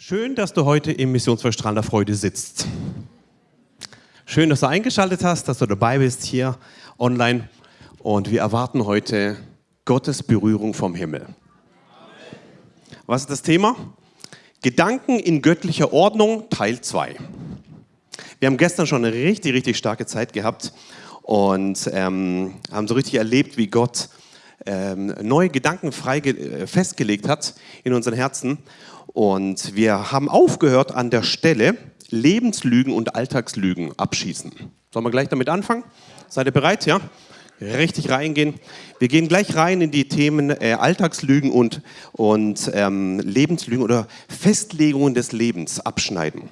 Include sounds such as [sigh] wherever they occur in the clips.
Schön, dass du heute im Missionsverstrahl der Freude sitzt. Schön, dass du eingeschaltet hast, dass du dabei bist hier online. Und wir erwarten heute Gottes Berührung vom Himmel. Was ist das Thema? Gedanken in göttlicher Ordnung, Teil 2. Wir haben gestern schon eine richtig, richtig starke Zeit gehabt und ähm, haben so richtig erlebt, wie Gott ähm, neue Gedanken frei äh, festgelegt hat in unseren Herzen. Und wir haben aufgehört an der Stelle Lebenslügen und Alltagslügen abschießen. Sollen wir gleich damit anfangen? Seid ihr bereit? Ja? Richtig reingehen. Wir gehen gleich rein in die Themen äh, Alltagslügen und, und ähm, Lebenslügen oder Festlegungen des Lebens abschneiden.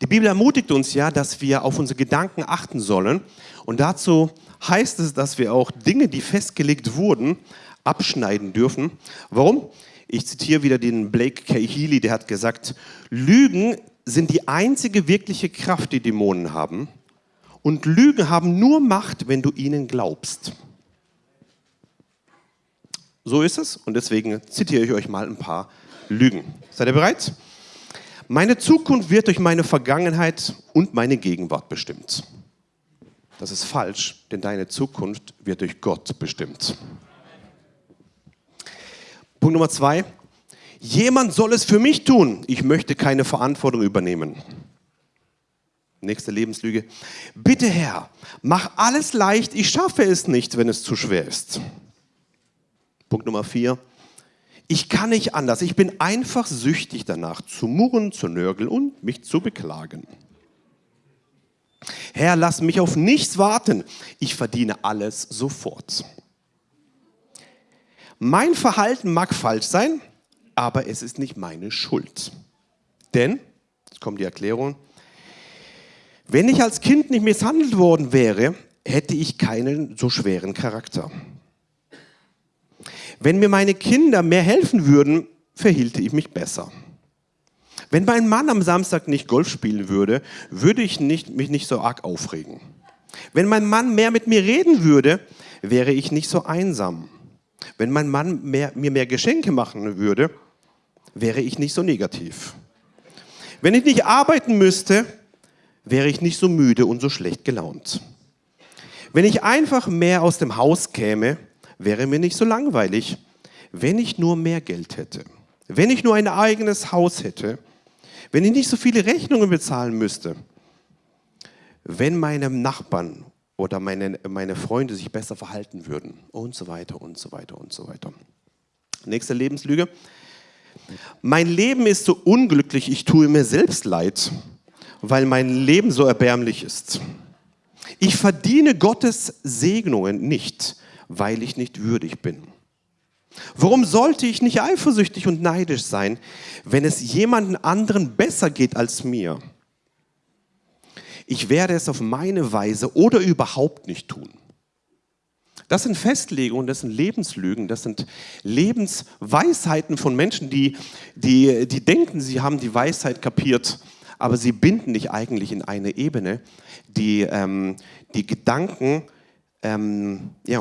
Die Bibel ermutigt uns ja, dass wir auf unsere Gedanken achten sollen. Und dazu heißt es, dass wir auch Dinge, die festgelegt wurden, abschneiden dürfen. Warum? Ich zitiere wieder den Blake K. Healy, der hat gesagt, Lügen sind die einzige wirkliche Kraft, die Dämonen haben. Und Lügen haben nur Macht, wenn du ihnen glaubst. So ist es und deswegen zitiere ich euch mal ein paar Lügen. Seid ihr bereit? Meine Zukunft wird durch meine Vergangenheit und meine Gegenwart bestimmt. Das ist falsch, denn deine Zukunft wird durch Gott bestimmt. Punkt Nummer zwei. Jemand soll es für mich tun. Ich möchte keine Verantwortung übernehmen. Nächste Lebenslüge. Bitte Herr, mach alles leicht. Ich schaffe es nicht, wenn es zu schwer ist. Punkt Nummer vier. Ich kann nicht anders. Ich bin einfach süchtig danach, zu murren, zu nörgeln und mich zu beklagen. Herr, lass mich auf nichts warten. Ich verdiene alles sofort. Mein Verhalten mag falsch sein, aber es ist nicht meine Schuld. Denn, jetzt kommt die Erklärung, wenn ich als Kind nicht misshandelt worden wäre, hätte ich keinen so schweren Charakter. Wenn mir meine Kinder mehr helfen würden, verhielte ich mich besser. Wenn mein Mann am Samstag nicht Golf spielen würde, würde ich nicht, mich nicht so arg aufregen. Wenn mein Mann mehr mit mir reden würde, wäre ich nicht so einsam. Wenn mein Mann mehr, mir mehr Geschenke machen würde, wäre ich nicht so negativ. Wenn ich nicht arbeiten müsste, wäre ich nicht so müde und so schlecht gelaunt. Wenn ich einfach mehr aus dem Haus käme, wäre mir nicht so langweilig. Wenn ich nur mehr Geld hätte, wenn ich nur ein eigenes Haus hätte, wenn ich nicht so viele Rechnungen bezahlen müsste, wenn meine Nachbarn oder meine, meine Freunde sich besser verhalten würden und so weiter und so weiter und so weiter. Nächste Lebenslüge. Mein Leben ist so unglücklich, ich tue mir selbst leid, weil mein Leben so erbärmlich ist. Ich verdiene Gottes Segnungen nicht, weil ich nicht würdig bin. Warum sollte ich nicht eifersüchtig und neidisch sein, wenn es jemanden anderen besser geht als mir? Ich werde es auf meine Weise oder überhaupt nicht tun. Das sind Festlegungen, das sind Lebenslügen, das sind Lebensweisheiten von Menschen, die, die, die denken, sie haben die Weisheit kapiert, aber sie binden dich eigentlich in eine Ebene, die ähm, die Gedanken ähm, ja,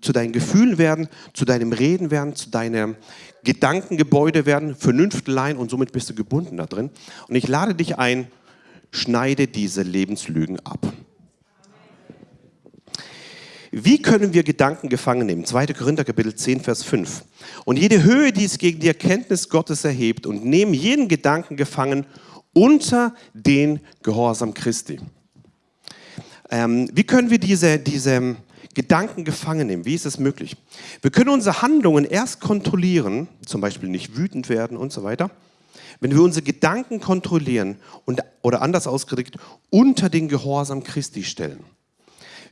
zu deinen Gefühlen werden, zu deinem Reden werden, zu deinem Gedankengebäude werden, Vernünftlein und somit bist du gebunden da drin. Und ich lade dich ein, schneide diese Lebenslügen ab. Wie können wir Gedanken gefangen nehmen? 2. Korinther Kapitel 10, Vers 5. Und jede Höhe, die es gegen die Erkenntnis Gottes erhebt und nehmen jeden Gedanken gefangen unter den Gehorsam Christi. Ähm, wie können wir diese, diese Gedanken gefangen nehmen? Wie ist es möglich? Wir können unsere Handlungen erst kontrollieren, zum Beispiel nicht wütend werden und so weiter wenn wir unsere Gedanken kontrollieren und, oder anders ausgedrückt, unter den Gehorsam Christi stellen.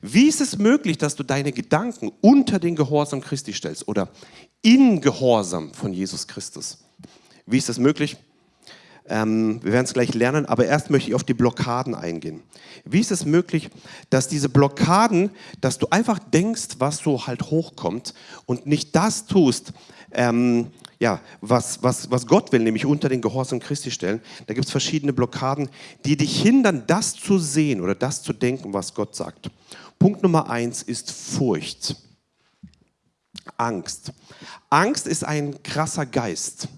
Wie ist es möglich, dass du deine Gedanken unter den Gehorsam Christi stellst oder in Gehorsam von Jesus Christus? Wie ist das möglich? Ähm, wir werden es gleich lernen, aber erst möchte ich auf die Blockaden eingehen. Wie ist es möglich, dass diese Blockaden, dass du einfach denkst, was so halt hochkommt und nicht das tust, ähm, ja, was, was, was Gott will, nämlich unter den Gehorsam Christi stellen, da gibt es verschiedene Blockaden, die dich hindern, das zu sehen oder das zu denken, was Gott sagt. Punkt Nummer eins ist Furcht. Angst. Angst ist ein krasser Geist.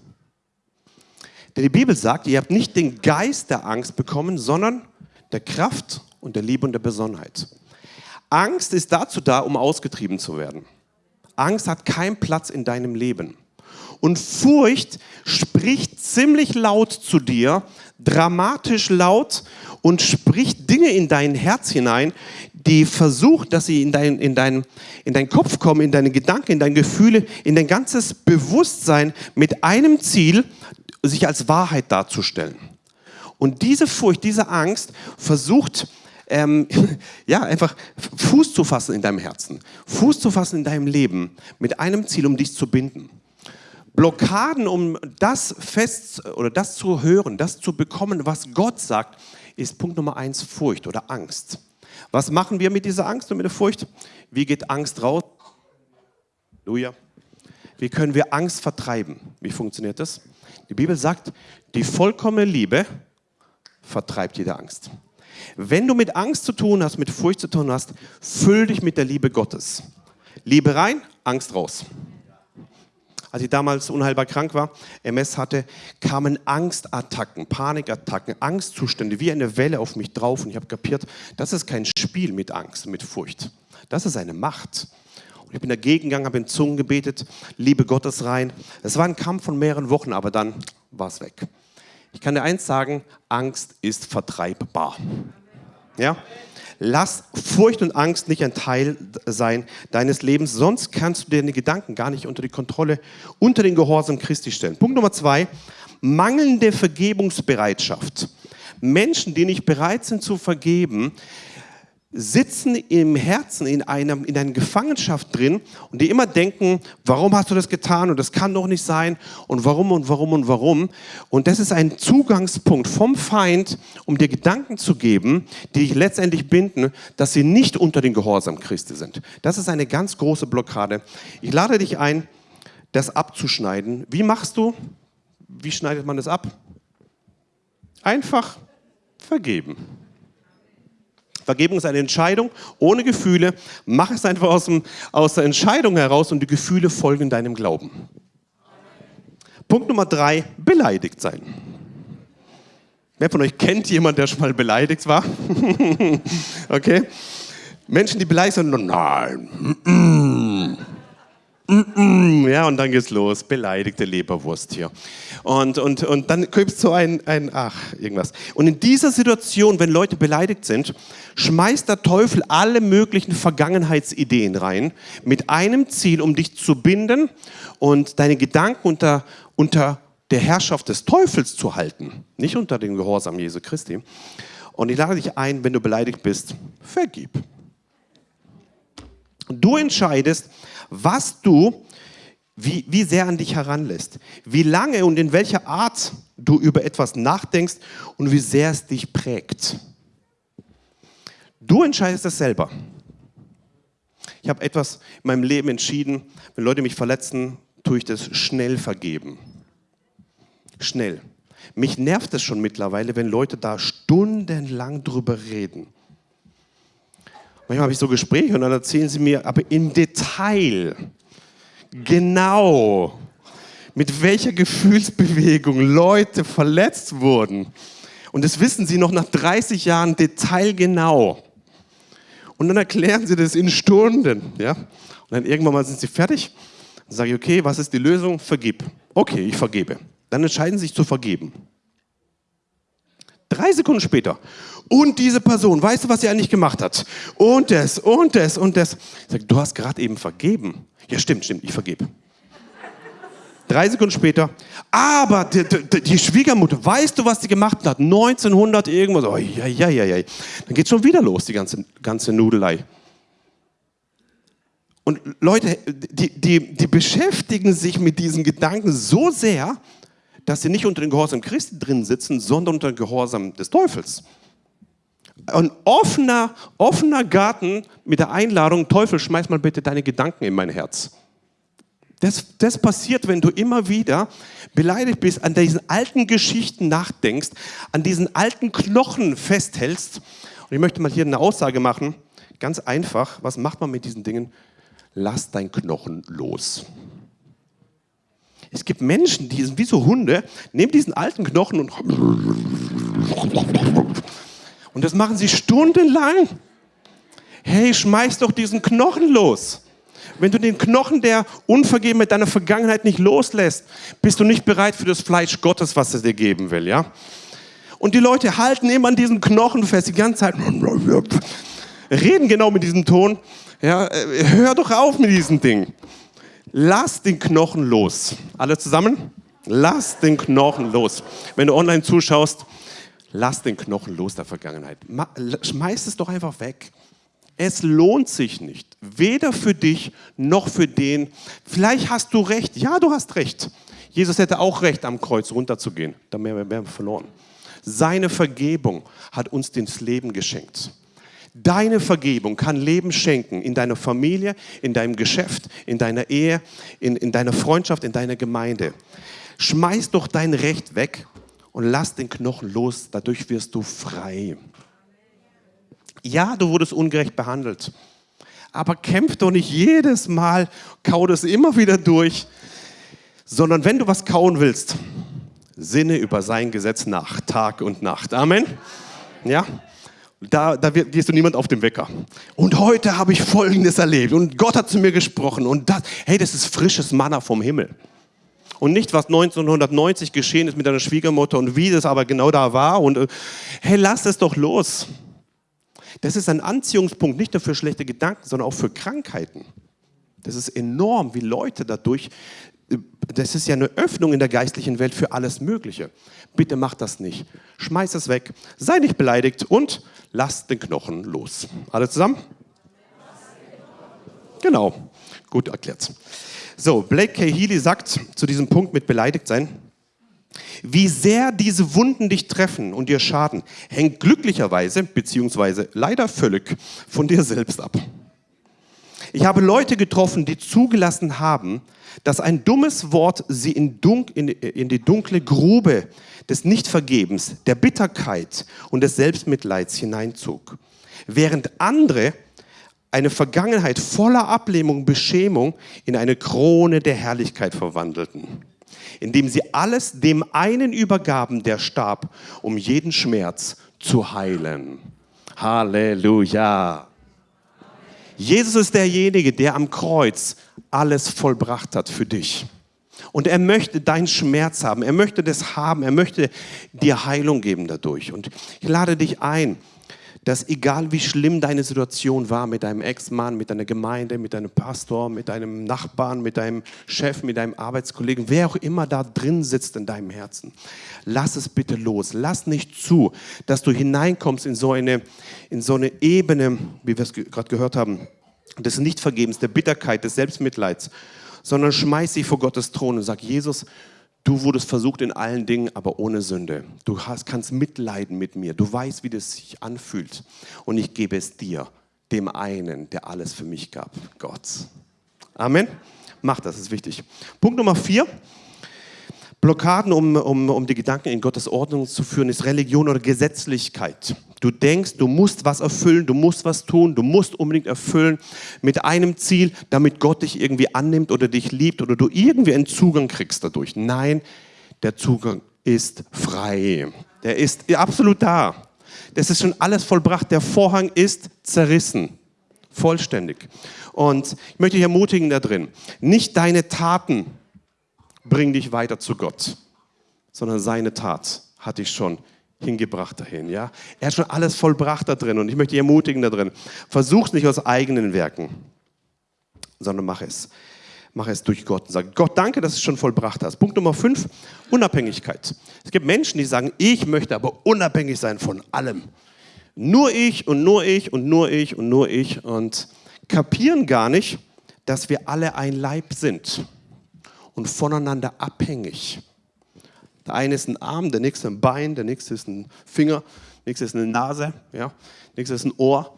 Denn die Bibel sagt, ihr habt nicht den Geist der Angst bekommen, sondern der Kraft und der Liebe und der Besonnenheit. Angst ist dazu da, um ausgetrieben zu werden. Angst hat keinen Platz in deinem Leben. Und Furcht spricht ziemlich laut zu dir, dramatisch laut und spricht Dinge in dein Herz hinein, die versucht, dass sie in, dein, in, dein, in deinen Kopf kommen, in deine Gedanken, in deine Gefühle, in dein ganzes Bewusstsein mit einem Ziel, sich als Wahrheit darzustellen. Und diese Furcht, diese Angst versucht, ähm, [laughs] ja, einfach Fuß zu fassen in deinem Herzen, Fuß zu fassen in deinem Leben, mit einem Ziel, um dich zu binden. Blockaden, um das fest oder das zu hören, das zu bekommen, was Gott sagt, ist Punkt Nummer eins Furcht oder Angst. Was machen wir mit dieser Angst und mit der Furcht? Wie geht Angst raus? Halleluja. Wie können wir Angst vertreiben? Wie funktioniert das? Die Bibel sagt, die vollkommene Liebe vertreibt jede Angst. Wenn du mit Angst zu tun hast, mit Furcht zu tun hast, füll dich mit der Liebe Gottes. Liebe rein, Angst raus als ich damals unheilbar krank war, MS hatte, kamen Angstattacken, Panikattacken, Angstzustände wie eine Welle auf mich drauf. Und ich habe kapiert, das ist kein Spiel mit Angst, mit Furcht. Das ist eine Macht. Und ich bin dagegen gegangen, habe in Zungen gebetet, Liebe Gottes rein. Es war ein Kampf von mehreren Wochen, aber dann war es weg. Ich kann dir eins sagen, Angst ist vertreibbar. Ja? Lass Furcht und Angst nicht ein Teil sein deines Lebens, sonst kannst du deine Gedanken gar nicht unter die Kontrolle, unter den Gehorsam Christi stellen. Punkt Nummer zwei, mangelnde Vergebungsbereitschaft. Menschen, die nicht bereit sind zu vergeben, sitzen im Herzen in, einem, in einer Gefangenschaft drin und die immer denken, warum hast du das getan und das kann doch nicht sein und warum und warum und warum. Und das ist ein Zugangspunkt vom Feind, um dir Gedanken zu geben, die dich letztendlich binden, dass sie nicht unter den Gehorsam Christi sind. Das ist eine ganz große Blockade. Ich lade dich ein, das abzuschneiden. Wie machst du? Wie schneidet man das ab? Einfach vergeben. Vergebung ist eine Entscheidung ohne Gefühle. Mach es einfach aus, dem, aus der Entscheidung heraus und die Gefühle folgen deinem Glauben. Punkt Nummer drei, beleidigt sein. Wer von euch kennt jemanden, der schon mal beleidigt war? [laughs] okay. Menschen, die beleidigt sind, nein. Ja, und dann geht's los. Beleidigte Leberwurst hier. Und, und, und dann es so ein, ein, ach, irgendwas. Und in dieser Situation, wenn Leute beleidigt sind, schmeißt der Teufel alle möglichen Vergangenheitsideen rein, mit einem Ziel, um dich zu binden und deine Gedanken unter, unter der Herrschaft des Teufels zu halten, nicht unter dem Gehorsam Jesu Christi. Und ich lade dich ein, wenn du beleidigt bist, vergib. Du entscheidest, was du, wie, wie sehr an dich heranlässt, wie lange und in welcher Art du über etwas nachdenkst und wie sehr es dich prägt. Du entscheidest es selber. Ich habe etwas in meinem Leben entschieden, wenn Leute mich verletzen, tue ich das schnell vergeben. Schnell. Mich nervt es schon mittlerweile, wenn Leute da stundenlang drüber reden. Manchmal habe ich so Gespräche und dann erzählen sie mir aber im Detail, genau, mit welcher Gefühlsbewegung Leute verletzt wurden. Und das wissen sie noch nach 30 Jahren detailgenau. Und dann erklären sie das in Stunden. Ja? Und dann irgendwann mal sind sie fertig. Dann sage ich, okay, was ist die Lösung? Vergib. Okay, ich vergebe. Dann entscheiden sie sich zu vergeben. Drei Sekunden später. Und diese Person, weißt du, was sie eigentlich gemacht hat? Und das, und das, und das. Ich sage, du hast gerade eben vergeben. Ja, stimmt, stimmt, ich vergebe. Drei Sekunden später, aber die, die, die, Schwiegermutter, weißt du, was sie gemacht hat? 1900 irgendwas. Oh, ja, ja, ja, ja. Dann geht schon wieder los, die ganze, ganze Nudelei. Und Leute, die, die, die beschäftigen sich mit diesen Gedanken so sehr, dass sie nicht unter dem Gehorsam Christi drin sitzen, sondern unter dem Gehorsam des Teufels. Ein offener, offener Garten mit der Einladung, Teufel, schmeiß mal bitte deine Gedanken in mein Herz. Das, das passiert, wenn du immer wieder beleidigt bist, an diesen alten Geschichten nachdenkst, an diesen alten Knochen festhältst. Und ich möchte mal hier eine Aussage machen. Ganz einfach, was macht man mit diesen Dingen? Lass dein Knochen los. Es gibt Menschen, die sind wie so Hunde, nehmen diesen alten Knochen und und das machen sie stundenlang. Hey, schmeiß doch diesen Knochen los. Wenn du den Knochen der Unvergebenheit deiner Vergangenheit nicht loslässt, bist du nicht bereit für das Fleisch Gottes, was er dir geben will, ja? Und die Leute halten immer an diesem Knochen fest, die ganze Zeit. Reden genau mit diesem Ton. Ja, äh, hör doch auf mit diesem Ding. Lass den Knochen los. Alle zusammen? Lass den Knochen los. Wenn du online zuschaust, lass den Knochen los der Vergangenheit. Schmeiß es doch einfach weg. Es lohnt sich nicht, weder für dich noch für den. Vielleicht hast du recht, ja, du hast recht. Jesus hätte auch recht, am Kreuz runterzugehen. Da wären wir verloren. Seine Vergebung hat uns das Leben geschenkt. Deine Vergebung kann Leben schenken in deiner Familie, in deinem Geschäft, in deiner Ehe, in, in deiner Freundschaft, in deiner Gemeinde. Schmeiß doch dein Recht weg und lass den Knochen los. Dadurch wirst du frei. Ja, du wurdest ungerecht behandelt. Aber kämpf doch nicht jedes Mal, kau das immer wieder durch, sondern wenn du was kauen willst, sinne über sein Gesetz nach, Tag und Nacht. Amen. Ja? Da, da gehst du niemand auf den Wecker. Und heute habe ich Folgendes erlebt und Gott hat zu mir gesprochen und das, hey, das ist frisches Manna vom Himmel. Und nicht, was 1990 geschehen ist mit deiner Schwiegermutter und wie das aber genau da war. Und äh, hey, lass es doch los. Das ist ein Anziehungspunkt nicht nur für schlechte Gedanken, sondern auch für Krankheiten. Das ist enorm, wie Leute dadurch, das ist ja eine Öffnung in der geistlichen Welt für alles Mögliche. Bitte mach das nicht. Schmeiß es weg, sei nicht beleidigt und lass den Knochen los. Alle zusammen? Genau, gut erklärt. So, Blake K. Healy sagt zu diesem Punkt mit beleidigt sein, wie sehr diese Wunden dich treffen und dir schaden, hängt glücklicherweise, beziehungsweise leider völlig von dir selbst ab. Ich habe Leute getroffen, die zugelassen haben, dass ein dummes Wort sie in, in, in die dunkle Grube des Nichtvergebens, der Bitterkeit und des Selbstmitleids hineinzog. Während andere eine Vergangenheit voller Ablehnung, Beschämung in eine Krone der Herrlichkeit verwandelten indem sie alles dem einen übergaben, der starb, um jeden Schmerz zu heilen. Halleluja. Jesus ist derjenige, der am Kreuz alles vollbracht hat für dich. Und er möchte deinen Schmerz haben, er möchte das haben, er möchte dir Heilung geben dadurch. Und ich lade dich ein, dass egal wie schlimm deine Situation war mit deinem Ex-Mann, mit deiner Gemeinde, mit deinem Pastor, mit deinem Nachbarn, mit deinem Chef, mit deinem Arbeitskollegen, wer auch immer da drin sitzt in deinem Herzen, lass es bitte los. Lass nicht zu, dass du hineinkommst in so eine, in so eine Ebene, wie wir es gerade gehört haben, des Nichtvergebens, der Bitterkeit, des Selbstmitleids, sondern schmeiß sie vor Gottes Thron und sag, Jesus, Du wurdest versucht in allen Dingen, aber ohne Sünde. Du hast, kannst mitleiden mit mir. Du weißt, wie das sich anfühlt. Und ich gebe es dir, dem einen, der alles für mich gab, Gott. Amen. Mach das, ist wichtig. Punkt Nummer vier. Blockaden, um, um, um die Gedanken in Gottes Ordnung zu führen, ist Religion oder Gesetzlichkeit. Du denkst, du musst was erfüllen, du musst was tun, du musst unbedingt erfüllen mit einem Ziel, damit Gott dich irgendwie annimmt oder dich liebt oder du irgendwie einen Zugang kriegst dadurch. Nein, der Zugang ist frei. Der ist absolut da. Das ist schon alles vollbracht. Der Vorhang ist zerrissen. Vollständig. Und ich möchte dich ermutigen da drin. Nicht deine Taten bringen dich weiter zu Gott, sondern seine Tat hat dich schon hingebracht dahin. Ja? Er hat schon alles vollbracht da drin und ich möchte dich ermutigen da drin. Versuch es nicht aus eigenen Werken, sondern mach es. Mach es durch Gott und sag, Gott, danke, dass du es schon vollbracht hast. Punkt Nummer fünf, Unabhängigkeit. Es gibt Menschen, die sagen, ich möchte aber unabhängig sein von allem. Nur ich und nur ich und nur ich und nur ich und kapieren gar nicht, dass wir alle ein Leib sind und voneinander abhängig. Der eine ist ein Arm, der nächste ein Bein, der nächste ist ein Finger, der nächste ist eine Nase, ja, der nächste ist ein Ohr.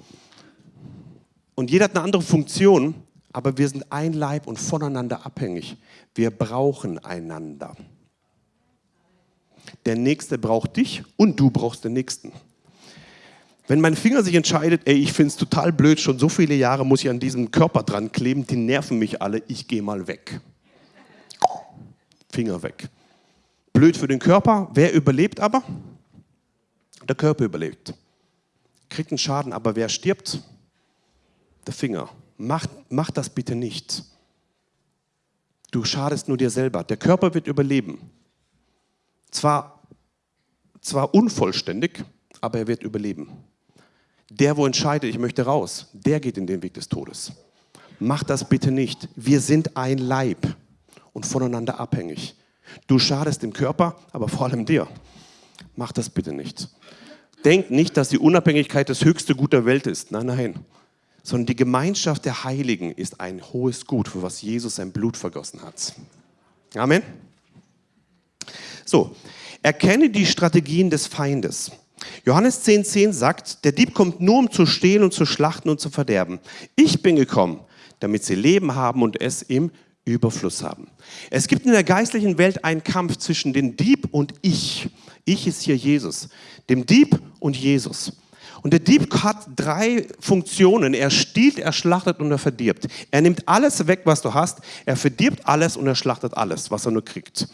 Und jeder hat eine andere Funktion, aber wir sind ein Leib und voneinander abhängig. Wir brauchen einander. Der Nächste braucht dich und du brauchst den Nächsten. Wenn mein Finger sich entscheidet, ey, ich finde es total blöd, schon so viele Jahre muss ich an diesem Körper dran kleben, die nerven mich alle, ich gehe mal weg Finger weg. Blöd für den Körper. Wer überlebt aber? Der Körper überlebt. Kriegt einen Schaden, aber wer stirbt? Der Finger. Mach, mach das bitte nicht. Du schadest nur dir selber. Der Körper wird überleben. Zwar, zwar unvollständig, aber er wird überleben. Der, wo entscheidet, ich möchte raus, der geht in den Weg des Todes. Mach das bitte nicht. Wir sind ein Leib und voneinander abhängig. Du schadest dem Körper, aber vor allem dir. Mach das bitte nicht. Denk nicht, dass die Unabhängigkeit das höchste Gut der Welt ist. Nein, nein. Sondern die Gemeinschaft der Heiligen ist ein hohes Gut, für was Jesus sein Blut vergossen hat. Amen. So, erkenne die Strategien des Feindes. Johannes 10,10 10 sagt, der Dieb kommt nur, um zu stehlen und zu schlachten und zu verderben. Ich bin gekommen, damit sie Leben haben und es im Überfluss haben. Es gibt in der geistlichen Welt einen Kampf zwischen dem Dieb und ich. Ich ist hier Jesus. Dem Dieb und Jesus. Und der Dieb hat drei Funktionen. Er stiehlt, er schlachtet und er verdirbt. Er nimmt alles weg, was du hast. Er verdirbt alles und er schlachtet alles, was er nur kriegt.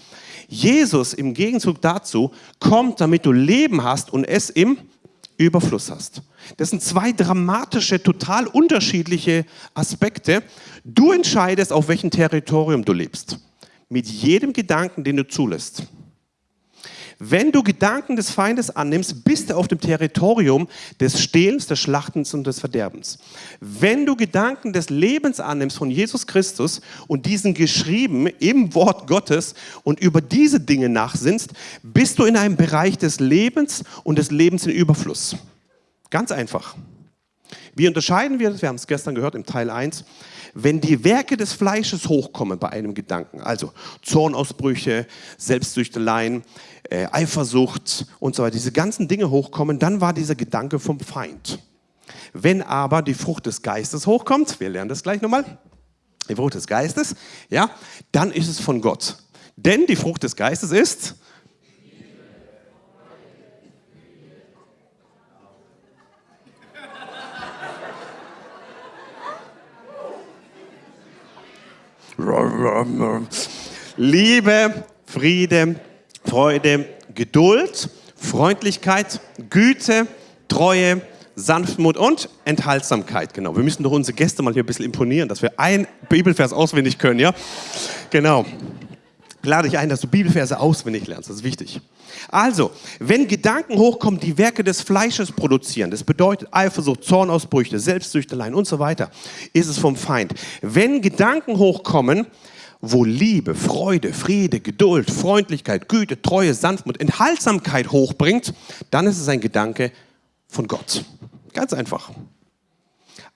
Jesus im Gegenzug dazu kommt, damit du Leben hast und es im Überfluss hast. Das sind zwei dramatische, total unterschiedliche Aspekte. Du entscheidest, auf welchem Territorium du lebst. Mit jedem Gedanken, den du zulässt. Wenn du Gedanken des Feindes annimmst, bist du auf dem Territorium des Stehlens, des Schlachtens und des Verderbens. Wenn du Gedanken des Lebens annimmst von Jesus Christus und diesen geschrieben im Wort Gottes und über diese Dinge nachsinnst, bist du in einem Bereich des Lebens und des Lebens in Überfluss. Ganz einfach. Wie unterscheiden wir das? Wir haben es gestern gehört im Teil 1 wenn die Werke des Fleisches hochkommen bei einem Gedanken, also Zornausbrüche, Selbstsüchteleien, äh, Eifersucht und so weiter, diese ganzen Dinge hochkommen, dann war dieser Gedanke vom Feind. Wenn aber die Frucht des Geistes hochkommt, wir lernen das gleich nochmal, die Frucht des Geistes, ja, dann ist es von Gott. Denn die Frucht des Geistes ist Liebe, Friede, Freude, Geduld, Freundlichkeit, Güte, Treue, Sanftmut und Enthaltsamkeit. Genau. Wir müssen doch unsere Gäste mal hier ein bisschen imponieren, dass wir ein Bibelvers auswendig können, ja? Genau. Lade dich ein, dass du Bibelverse auswendig lernst. Das ist wichtig. Also, wenn Gedanken hochkommen, die Werke des Fleisches produzieren, das bedeutet Eifersucht, Zornausbrüche, Selbstsüchteleien und so weiter, ist es vom Feind. Wenn Gedanken hochkommen, wo Liebe, Freude, Friede, Geduld, Freundlichkeit, Güte, Treue, Sanftmut, Enthaltsamkeit hochbringt, dann ist es ein Gedanke von Gott. Ganz einfach.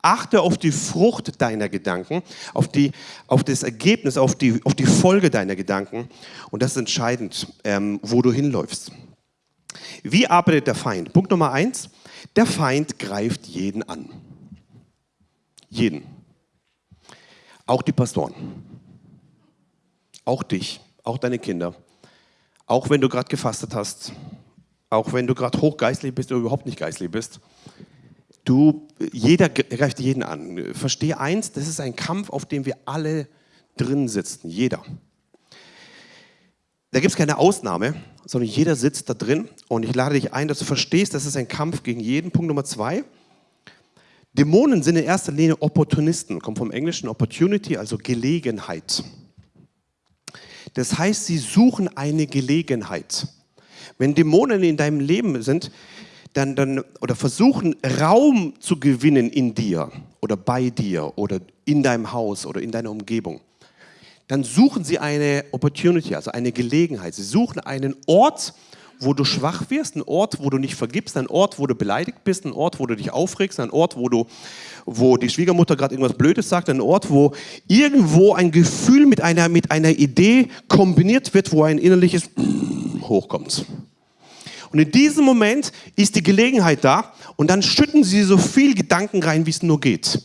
Achte auf die Frucht deiner Gedanken, auf, die, auf das Ergebnis, auf die, auf die Folge deiner Gedanken. Und das ist entscheidend, ähm, wo du hinläufst. Wie arbeitet der Feind? Punkt Nummer eins, der Feind greift jeden an. Jeden. Auch die Pastoren. Auch dich, auch deine Kinder. Auch wenn du gerade gefastet hast. Auch wenn du gerade hochgeistlich bist oder überhaupt nicht geistlich bist. Du, jeder greift jeden an. Verstehe eins, das ist ein Kampf, auf dem wir alle drin sitzen. Jeder. Da gibt es keine Ausnahme, sondern jeder sitzt da drin. Und ich lade dich ein, dass du verstehst, das ist ein Kampf gegen jeden. Punkt Nummer zwei. Dämonen sind in erster Linie Opportunisten, kommt vom englischen Opportunity, also Gelegenheit. Das heißt, sie suchen eine Gelegenheit. Wenn Dämonen in deinem Leben sind, dann, dann, oder versuchen Raum zu gewinnen in dir oder bei dir oder in deinem Haus oder in deiner Umgebung, dann suchen sie eine Opportunity, also eine Gelegenheit. Sie suchen einen Ort, wo du schwach wirst, ein Ort, wo du nicht vergibst, ein Ort, wo du beleidigt bist, ein Ort, wo du dich aufregst, ein Ort, wo, du, wo die Schwiegermutter gerade irgendwas Blödes sagt, ein Ort, wo irgendwo ein Gefühl mit einer, mit einer Idee kombiniert wird, wo ein innerliches [clears throat] hochkommt. Und in diesem Moment ist die Gelegenheit da und dann schütten sie so viel Gedanken rein, wie es nur geht.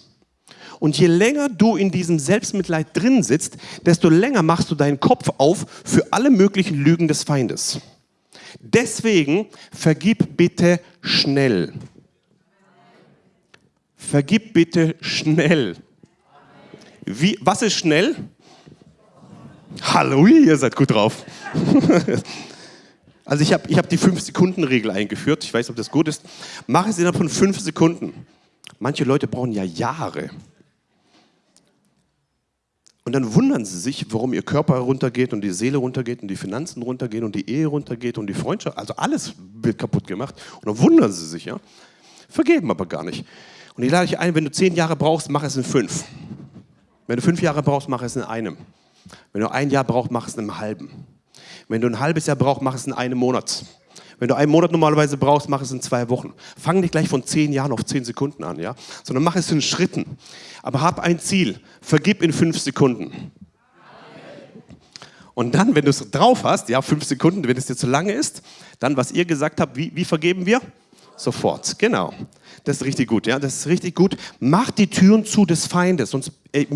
Und je länger du in diesem Selbstmitleid drin sitzt, desto länger machst du deinen Kopf auf für alle möglichen Lügen des Feindes. Deswegen vergib bitte schnell. Vergib bitte schnell. Wie, was ist schnell? Halleluja, ihr seid gut drauf. [laughs] also ich habe ich hab die 5-Sekunden-Regel eingeführt. Ich weiß ob das gut ist. Mach es innerhalb von 5 Sekunden. Manche Leute brauchen ja Jahre. Und dann wundern sie sich, warum ihr Körper runtergeht und die Seele runtergeht und die Finanzen runtergehen und die Ehe runtergeht und die Freundschaft. Also alles wird kaputt gemacht. Und dann wundern sie sich, ja. Vergeben aber gar nicht. Und ich lade dich ein, wenn du zehn Jahre brauchst, mach es in fünf. Wenn du fünf Jahre brauchst, mach es in einem. Wenn du ein Jahr brauchst, mach es in einem halben. Wenn du ein halbes Jahr brauchst, mach es in einem Monat. Wenn du einen Monat normalerweise brauchst, mach es in zwei Wochen. Fang nicht gleich von zehn Jahren auf zehn Sekunden an, ja? sondern mach es in Schritten. Aber hab ein Ziel. Vergib in fünf Sekunden. Und dann, wenn du es drauf hast, ja, fünf Sekunden, wenn es dir zu lange ist, dann, was ihr gesagt habt, wie, wie vergeben wir? Sofort, genau. Das ist richtig gut, ja, das ist richtig gut. Mach die Türen zu des Feindes. Sonst, äh,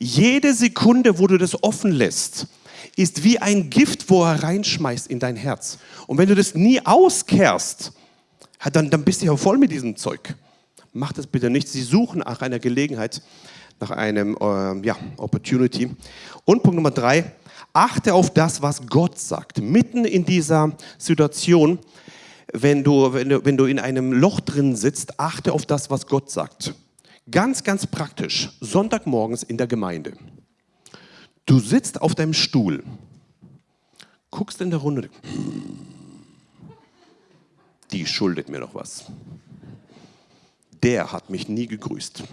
jede Sekunde, wo du das offen lässt, ist wie ein Gift, wo er reinschmeißt in dein Herz. Und wenn du das nie auskehrst, dann, dann bist du ja voll mit diesem Zeug. Mach das bitte nicht. Sie suchen nach einer Gelegenheit, nach einem äh, ja, Opportunity. Und Punkt Nummer drei, achte auf das, was Gott sagt. Mitten in dieser Situation, wenn du, wenn du, wenn du in einem Loch drin sitzt, achte auf das, was Gott sagt. Ganz, ganz praktisch. Sonntagmorgens in der Gemeinde. Du sitzt auf deinem Stuhl, guckst in der Runde, die schuldet mir noch was. Der hat mich nie gegrüßt.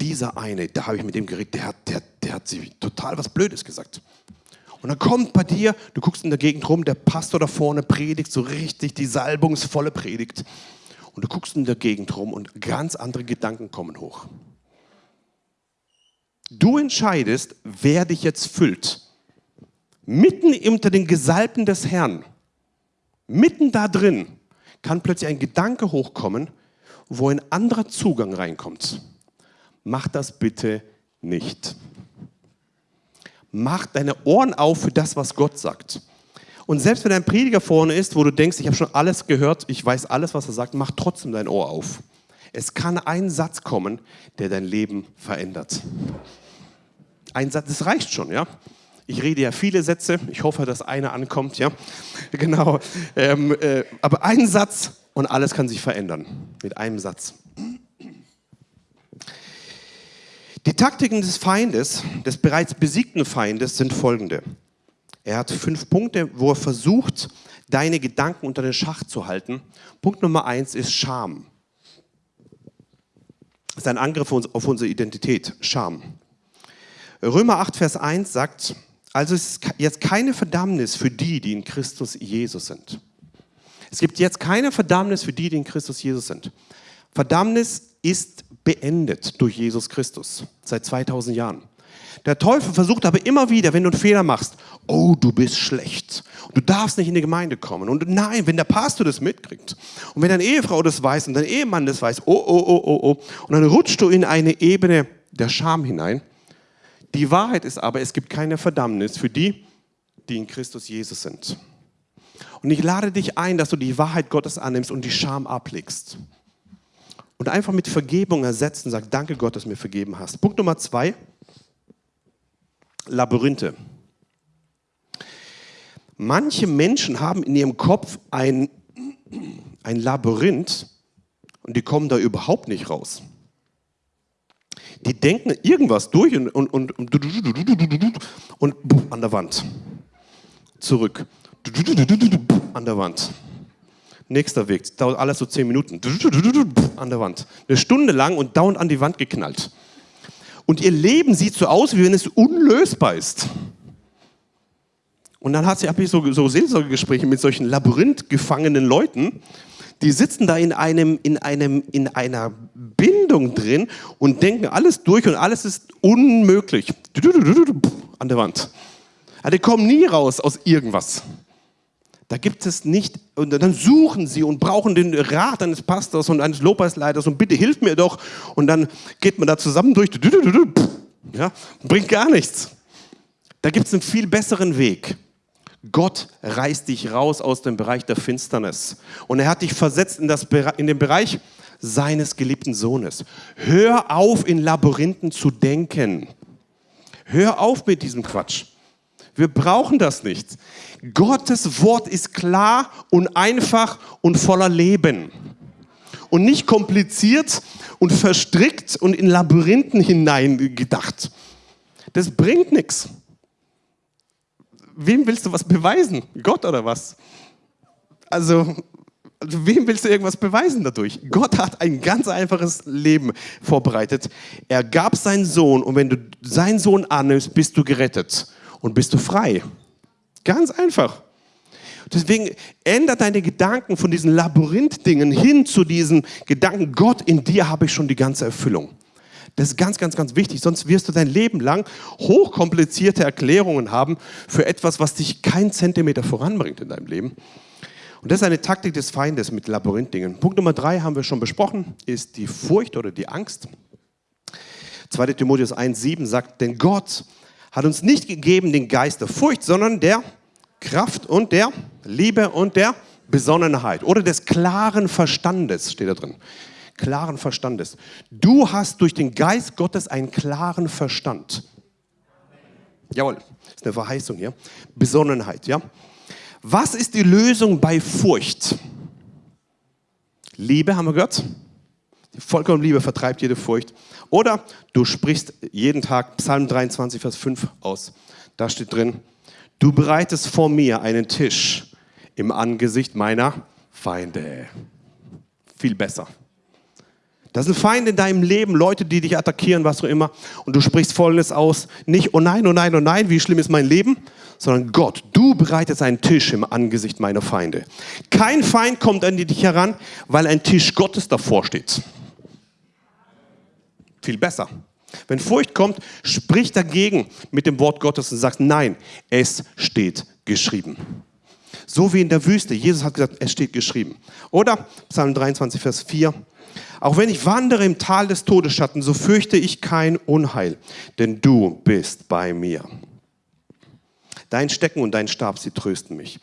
Dieser eine, da habe ich mit dem geredet, der hat, der, der hat sie total was Blödes gesagt. Und dann kommt bei dir, du guckst in der Gegend rum, der Pastor da vorne predigt so richtig die salbungsvolle Predigt. Und du guckst in der Gegend rum und ganz andere Gedanken kommen hoch. Du entscheidest, wer dich jetzt füllt. Mitten unter den Gesalbten des Herrn, mitten da drin, kann plötzlich ein Gedanke hochkommen, wo ein anderer Zugang reinkommt. Mach das bitte nicht. Mach deine Ohren auf für das, was Gott sagt. Und selbst wenn ein Prediger vorne ist, wo du denkst, ich habe schon alles gehört, ich weiß alles, was er sagt, mach trotzdem dein Ohr auf. Es kann ein Satz kommen, der dein Leben verändert. Ein Satz, das reicht schon, ja. Ich rede ja viele Sätze. Ich hoffe, dass einer ankommt, ja. [laughs] Genau. Ähm, äh, aber ein Satz und alles kann sich verändern. Mit einem Satz. Die Taktiken des Feindes, des bereits besiegten Feindes, sind folgende. Er hat fünf Punkte, wo er versucht, deine Gedanken unter den Schacht zu halten. Punkt Nummer eins ist Scham. Ist ein Angriff auf unsere Identität, Scham. Römer 8, Vers 1 sagt, also ist jetzt keine Verdammnis für die, die in Christus Jesus sind. Es gibt jetzt keine Verdammnis für die, die in Christus Jesus sind. Verdammnis ist beendet durch Jesus Christus seit 2000 Jahren. Der Teufel versucht aber immer wieder, wenn du einen Fehler machst, oh, du bist schlecht. Du darfst nicht in die Gemeinde kommen. Und nein, wenn der Pastor das mitkriegt und wenn deine Ehefrau das weiß und dein Ehemann das weiß, oh, oh, oh, oh, oh, und dann rutschst du in eine Ebene der Scham hinein. Die Wahrheit ist aber, es gibt keine Verdammnis für die, die in Christus Jesus sind. Und ich lade dich ein, dass du die Wahrheit Gottes annimmst und die Scham ablegst. Und einfach mit Vergebung ersetzen, sag, danke Gott, dass du mir vergeben hast. Punkt Nummer zwei, Labyrinthe. Manche Menschen haben in ihrem Kopf ein, ein Labyrinth und die kommen da überhaupt nicht raus. Die denken irgendwas durch und, und, und, und, und an der Wand. Zurück. An der Wand. Nächster Weg. Dauert alles so zehn Minuten. An der Wand. Eine Stunde lang und dauernd an die Wand geknallt. Und ihr Leben sieht so aus, wie wenn es unlösbar ist. Und dann hat sie, habe ich so, so Seelsorgegespräche mit solchen labyrinthgefangenen Leuten, die sitzen da in, einem, in, einem, in einer Bindung drin und denken alles durch und alles ist unmöglich. An der Wand. die kommen nie raus aus irgendwas. Da gibt es nicht, und dann suchen sie und brauchen den Rat eines Pastors und eines Lobpreisleiters und bitte hilf mir doch. Und dann geht man da zusammen durch, ja, bringt gar nichts. Da gibt es einen viel besseren Weg. Gott reißt dich raus aus dem Bereich der Finsternis. Und er hat dich versetzt in, das, in den Bereich seines geliebten Sohnes. Hör auf, in Labyrinthen zu denken. Hör auf mit diesem Quatsch. Wir brauchen das nicht. Gottes Wort ist klar und einfach und voller Leben. Und nicht kompliziert und verstrickt und in Labyrinthen hineingedacht. Das bringt nichts. Wem willst du was beweisen? Gott oder was? Also, also, wem willst du irgendwas beweisen dadurch? Gott hat ein ganz einfaches Leben vorbereitet. Er gab seinen Sohn und wenn du seinen Sohn annimmst, bist du gerettet und bist du frei. Ganz einfach. Deswegen ändert deine Gedanken von diesen Labyrinth-Dingen hin zu diesen Gedanken, Gott, in dir habe ich schon die ganze Erfüllung. Das ist ganz, ganz, ganz wichtig. Sonst wirst du dein Leben lang hochkomplizierte Erklärungen haben für etwas, was dich keinen Zentimeter voranbringt in deinem Leben. Und das ist eine Taktik des Feindes mit Labyrinth-Dingen. Punkt Nummer drei haben wir schon besprochen, ist die Furcht oder die Angst. 2. Timotheus 1,7 sagt, denn Gott hat uns nicht gegeben den Geist der Furcht, sondern der Kraft und der Liebe und der Besonnenheit oder des klaren Verstandes, steht da drin. Klaren Verstandes. Du hast durch den Geist Gottes einen klaren Verstand. Jawohl, ist eine Verheißung hier. Besonnenheit, ja. Was ist die Lösung bei Furcht? Liebe, haben wir gehört? Die vollkommene Liebe vertreibt jede Furcht. Oder du sprichst jeden Tag Psalm 23, Vers 5 aus. Da steht drin, du bereitest vor mir einen Tisch im Angesicht meiner Feinde. Viel besser. Das sind Feinde in deinem Leben, Leute, die dich attackieren, was auch immer. Und du sprichst Folgendes aus. Nicht, oh nein, oh nein, oh nein, wie schlimm ist mein Leben, sondern Gott, du bereitest einen Tisch im Angesicht meiner Feinde. Kein Feind kommt an dich heran, weil ein Tisch Gottes davor steht. Viel besser. Wenn Furcht kommt, sprich dagegen mit dem Wort Gottes und sagst, nein, es steht geschrieben. So wie in der Wüste. Jesus hat gesagt, es steht geschrieben. Oder Psalm 23, Vers 4. Auch wenn ich wandere im Tal des Todesschatten, so fürchte ich kein Unheil, denn du bist bei mir. Dein Stecken und dein Stab, sie trösten mich.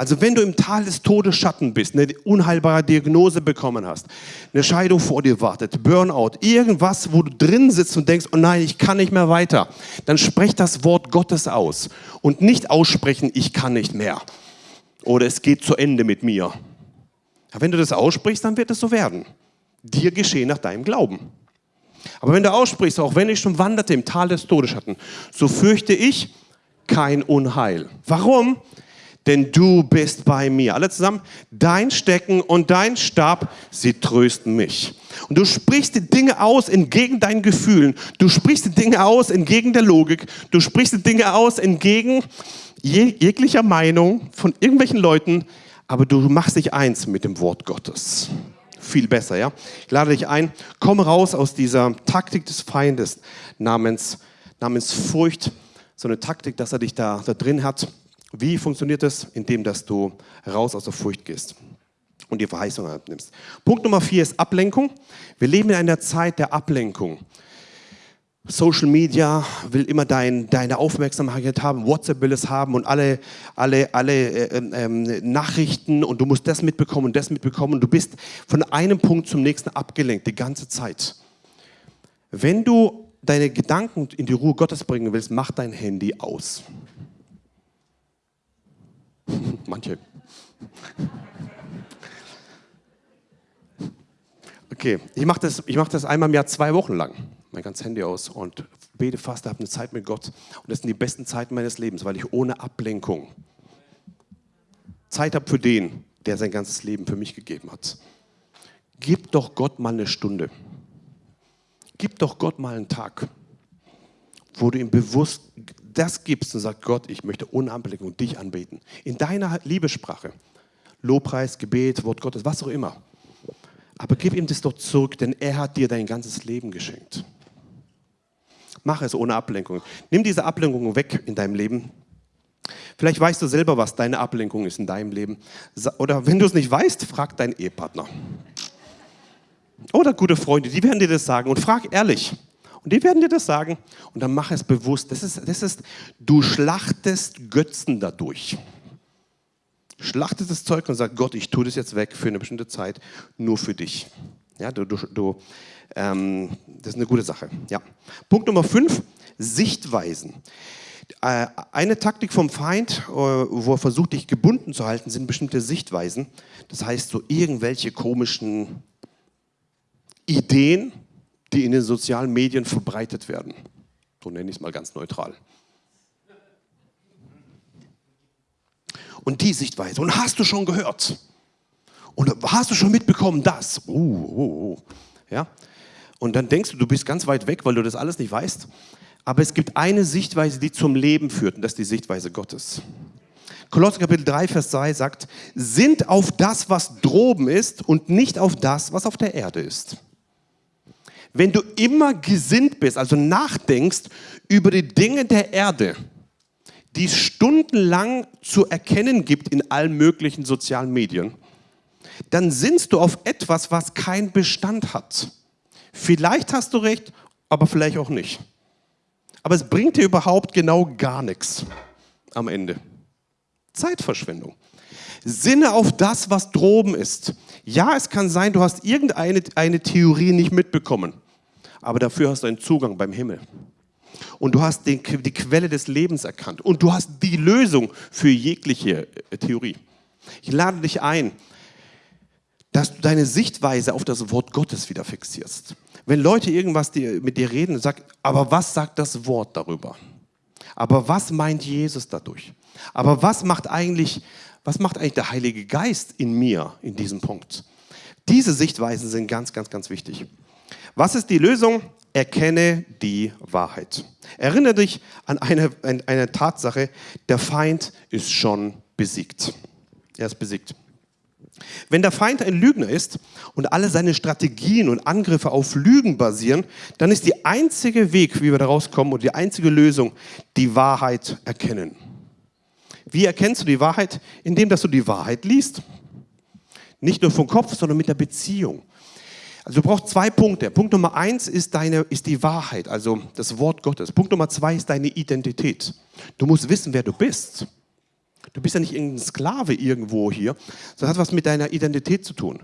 Also wenn du im Tal des Todesschatten bist, eine unheilbare Diagnose bekommen hast, eine Scheidung vor dir wartet, Burnout, irgendwas, wo du drin sitzt und denkst, oh nein, ich kann nicht mehr weiter, dann sprech das Wort Gottes aus und nicht aussprechen, ich kann nicht mehr oder es geht zu Ende mit mir. wenn du das aussprichst, dann wird es so werden. Dir geschehen nach deinem Glauben. Aber wenn du aussprichst, auch wenn ich schon wanderte im Tal des Todesschatten, so fürchte ich kein Unheil. Warum? Denn du bist bei mir. Alle zusammen, dein Stecken und dein Stab, sie trösten mich. Und du sprichst die Dinge aus entgegen deinen Gefühlen. Du sprichst die Dinge aus entgegen der Logik. Du sprichst die Dinge aus entgegen jeg jeglicher Meinung von irgendwelchen Leuten. Aber du machst dich eins mit dem Wort Gottes. Viel besser, ja? Ich lade dich ein, komm raus aus dieser Taktik des Feindes namens, namens Furcht. So eine Taktik, dass er dich da, da drin hat wie funktioniert das? Indem, dass du raus aus der Furcht gehst und die Verheißung abnimmst. Punkt Nummer vier ist Ablenkung. Wir leben in einer Zeit der Ablenkung. Social Media will immer dein, deine Aufmerksamkeit haben, WhatsApp will es haben und alle, alle, alle äh, ähm, Nachrichten und du musst das mitbekommen und das mitbekommen und du bist von einem Punkt zum nächsten abgelenkt die ganze Zeit. Wenn du deine Gedanken in die Ruhe Gottes bringen willst, mach dein Handy aus. [laughs] Manche. Okay, ich mache das, mach das einmal im Jahr zwei Wochen lang, mein ganzes Handy aus und bete fast, habe eine Zeit mit Gott. Und das sind die besten Zeiten meines Lebens, weil ich ohne Ablenkung Zeit habe für den, der sein ganzes Leben für mich gegeben hat. Gib doch Gott mal eine Stunde. Gib doch Gott mal einen Tag, wo du ihm bewusst das gibst und sagst, Gott, ich möchte ohne Ablenkung dich anbeten. In deiner Liebessprache. Lobpreis, Gebet, Wort Gottes, was auch immer. Aber gib ihm das doch zurück, denn er hat dir dein ganzes Leben geschenkt. Mach es ohne Ablenkung. Nimm diese Ablenkung weg in deinem Leben. Vielleicht weißt du selber, was deine Ablenkung ist in deinem Leben. Oder wenn du es nicht weißt, frag deinen Ehepartner. Oder gute Freunde, die werden dir das sagen. Und frag ehrlich. Und die werden dir das sagen und dann mach es bewusst. Das ist, das ist, du schlachtest Götzen dadurch. Schlachtest das Zeug und sagst, Gott, ich tue das jetzt weg für eine bestimmte Zeit, nur für dich. Ja, du, du, du ähm, das ist eine gute Sache. Ja. Punkt Nummer fünf, Sichtweisen. Äh, eine Taktik vom Feind, äh, wo er versucht, dich gebunden zu halten, sind bestimmte Sichtweisen. Das heißt, so irgendwelche komischen Ideen, die in den sozialen Medien verbreitet werden. So nenne ich es mal ganz neutral. Und die Sichtweise. Und hast du schon gehört? Und hast du schon mitbekommen, das? Uh, uh, uh. Ja? Und dann denkst du, du bist ganz weit weg, weil du das alles nicht weißt. Aber es gibt eine Sichtweise, die zum Leben führt, und das ist die Sichtweise Gottes. Kolosser Kapitel 3, Vers 2 sagt, sind auf das, was droben ist und nicht auf das, was auf der Erde ist. Wenn du immer gesinnt bist, also nachdenkst über die Dinge der Erde, die es stundenlang zu erkennen gibt in allen möglichen sozialen Medien, dann sinnst du auf etwas, was keinen Bestand hat. Vielleicht hast du recht, aber vielleicht auch nicht. Aber es bringt dir überhaupt genau gar nichts am Ende. Zeitverschwendung. Sinne auf das, was droben ist. Ja, es kann sein, du hast irgendeine eine Theorie nicht mitbekommen, aber dafür hast du einen Zugang beim Himmel. Und du hast den, die Quelle des Lebens erkannt. Und du hast die Lösung für jegliche äh, Theorie. Ich lade dich ein, dass du deine Sichtweise auf das Wort Gottes wieder fixierst. Wenn Leute irgendwas mit dir reden, sag, aber was sagt das Wort darüber? Aber was meint Jesus dadurch? Aber was macht eigentlich, was macht eigentlich der Heilige Geist in mir in diesem Punkt? Diese Sichtweisen sind ganz, ganz, ganz wichtig. Was ist die Lösung? Erkenne die Wahrheit. Erinnere dich an eine, an eine Tatsache, der Feind ist schon besiegt. Er ist besiegt. Wenn der Feind ein Lügner ist und alle seine Strategien und Angriffe auf Lügen basieren, dann ist der einzige Weg, wie wir da rauskommen und die einzige Lösung, die Wahrheit erkennen. Wie erkennst du die Wahrheit? Indem, dass du die Wahrheit liest. Nicht nur vom Kopf, sondern mit der Beziehung. Also du brauchst zwei Punkte. Punkt Nummer eins ist, deine, ist die Wahrheit, also das Wort Gottes. Punkt Nummer zwei ist deine Identität. Du musst wissen, wer du bist. Du bist ja nicht irgendein Sklave irgendwo hier, sondern hat was mit deiner Identität zu tun.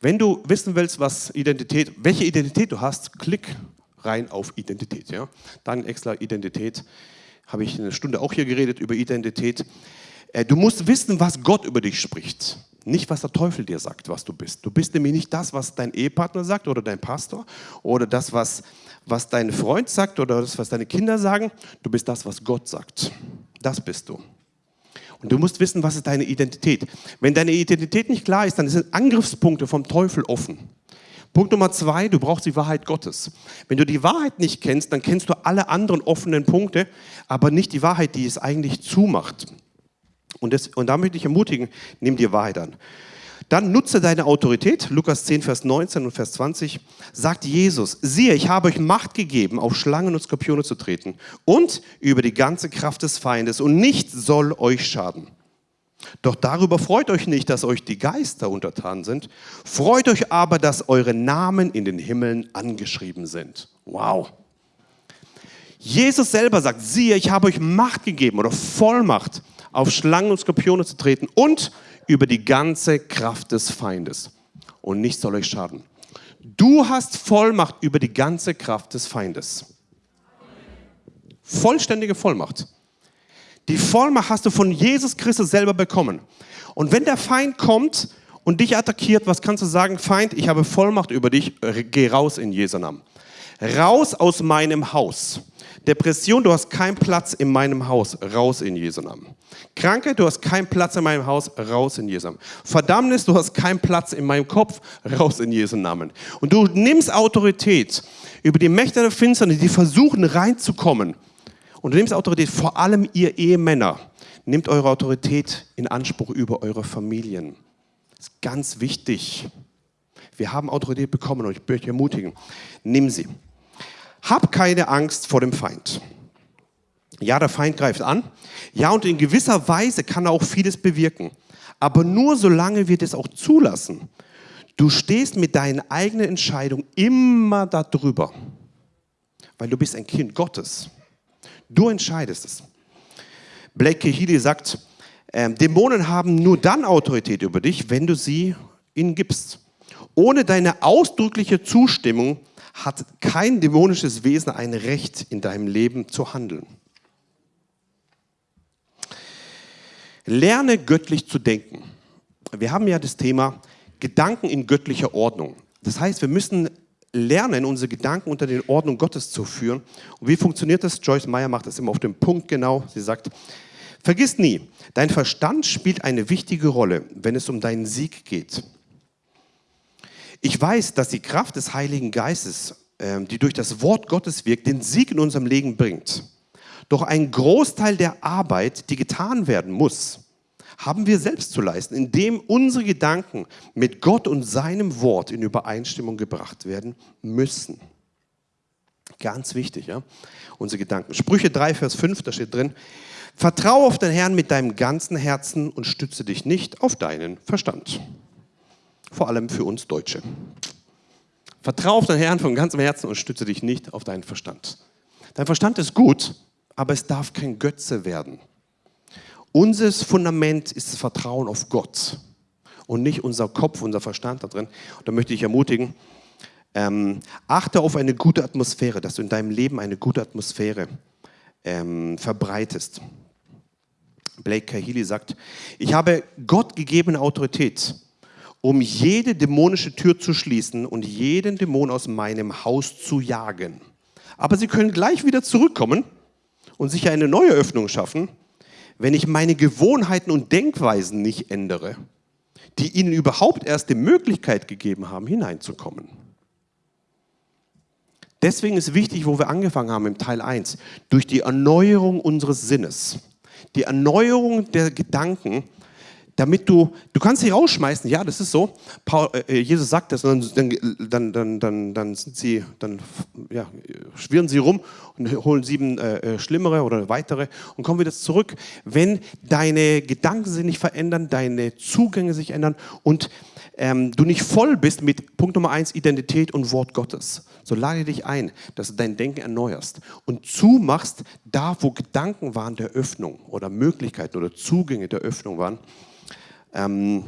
Wenn du wissen willst, was Identität, welche Identität du hast, klick rein auf Identität. Ja? Dann extra Identität. Habe ich eine Stunde auch hier geredet über Identität. Äh, du musst wissen, was Gott über dich spricht. Nicht, was der Teufel dir sagt, was du bist. Du bist nämlich nicht das, was dein Ehepartner sagt oder dein Pastor oder das, was, was dein Freund sagt oder das, was deine Kinder sagen. Du bist das, was Gott sagt. Das bist du. Und du musst wissen, was ist deine Identität. Wenn deine Identität nicht klar ist, dann sind Angriffspunkte vom Teufel offen. Punkt Nummer zwei, du brauchst die Wahrheit Gottes. Wenn du die Wahrheit nicht kennst, dann kennst du alle anderen offenen Punkte, aber nicht die Wahrheit, die es eigentlich zumacht. Und, das, und da möchte ich ermutigen, nimm die Wahrheit an. Dann nutze deine Autorität. Lukas 10, Vers 19 und Vers 20 sagt Jesus, siehe, ich habe euch Macht gegeben, auf Schlangen und Skorpione zu treten und über die ganze Kraft des Feindes und nichts soll euch schaden. Doch darüber freut euch nicht, dass euch die Geister untertan sind. Freut euch aber, dass eure Namen in den Himmeln angeschrieben sind. Wow. Jesus selber sagt, siehe, ich habe euch Macht gegeben oder Vollmacht, auf Schlangen und Skorpione zu treten und über die ganze Kraft des Feindes. Und nichts soll euch schaden. Du hast Vollmacht über die ganze Kraft des Feindes. Vollständige Vollmacht. Die Vollmacht hast du von Jesus Christus selber bekommen. Und wenn der Feind kommt und dich attackiert, was kannst du sagen? Feind, ich habe Vollmacht über dich, geh raus in Jesu Namen. Raus aus meinem Haus. Depression, du hast keinen Platz in meinem Haus, raus in Jesu Namen. Krankheit, du hast keinen Platz in meinem Haus, raus in Jesu Namen. Verdammnis, du hast keinen Platz in meinem Kopf, raus in Jesu Namen. Und du nimmst Autorität über die Mächte der Finsternis, die versuchen reinzukommen. Und nimmst Autorität, vor allem ihr Ehemänner, nehmt eure Autorität in Anspruch über eure Familien. Das ist ganz wichtig. Wir haben Autorität bekommen und ich möchte ermutigen, nimm sie. Hab keine Angst vor dem Feind. Ja, der Feind greift an. Ja, und in gewisser Weise kann er auch vieles bewirken. Aber nur solange wir das auch zulassen. Du stehst mit deinen eigenen Entscheidungen immer darüber. Weil du bist ein Kind Gottes. Du entscheidest es. Blake Kehili sagt, äh, Dämonen haben nur dann Autorität über dich, wenn du sie ihnen gibst. Ohne deine ausdrückliche Zustimmung hat kein dämonisches Wesen ein Recht in deinem Leben zu handeln. Lerne göttlich zu denken. Wir haben ja das Thema Gedanken in göttlicher Ordnung. Das heißt, wir müssen lernen, unsere Gedanken unter den Ordnung Gottes zu führen. Und wie funktioniert das? Joyce Meyer macht das immer auf den Punkt genau. Sie sagt, vergiss nie, dein Verstand spielt eine wichtige Rolle, wenn es um deinen Sieg geht. Ich weiß, dass die Kraft des Heiligen Geistes, ähm, die durch das Wort Gottes wirkt, den Sieg in unserem Leben bringt. Doch ein Großteil der Arbeit, die getan werden muss, haben wir selbst zu leisten, indem unsere Gedanken mit Gott und seinem Wort in Übereinstimmung gebracht werden müssen. Ganz wichtig, ja? Unsere Gedanken. Sprüche 3, Vers 5, da steht drin, Vertraue auf den Herrn mit deinem ganzen Herzen und stütze dich nicht auf deinen Verstand. Vor allem für uns Deutsche. Vertraue auf den Herrn von ganzem Herzen und stütze dich nicht auf deinen Verstand. Dein Verstand ist gut, aber es darf kein Götze werden. Unser Fundament ist das Vertrauen auf Gott und nicht unser Kopf, unser Verstand da drin. Und da möchte ich ermutigen, ähm, achte auf eine gute Atmosphäre, dass du in deinem Leben eine gute Atmosphäre ähm, verbreitest. Blake Kahili sagt, ich habe Gott gegebene Autorität, um jede dämonische Tür zu schließen und jeden Dämon aus meinem Haus zu jagen. Aber sie können gleich wieder zurückkommen und sich eine neue Öffnung schaffen, wenn ich meine Gewohnheiten und Denkweisen nicht ändere, die ihnen überhaupt erst die Möglichkeit gegeben haben, hineinzukommen. Deswegen ist wichtig, wo wir angefangen haben im Teil 1, durch die Erneuerung unseres Sinnes, die Erneuerung der Gedanken, damit du, du kannst sie rausschmeißen, ja, das ist so. Paul, äh, Jesus sagt das, und dann, dann, dann, dann, dann sind sie, dann ja, schwirren sie rum und holen sieben äh, äh, schlimmere oder weitere und kommen wieder zurück. Wenn deine Gedanken sich nicht verändern, deine Zugänge sich ändern und ähm, du nicht voll bist mit Punkt Nummer eins, Identität und Wort Gottes, so lade dich ein, dass du dein Denken erneuerst und zumachst, da wo Gedanken waren der Öffnung oder Möglichkeiten oder Zugänge der Öffnung waren, ähm,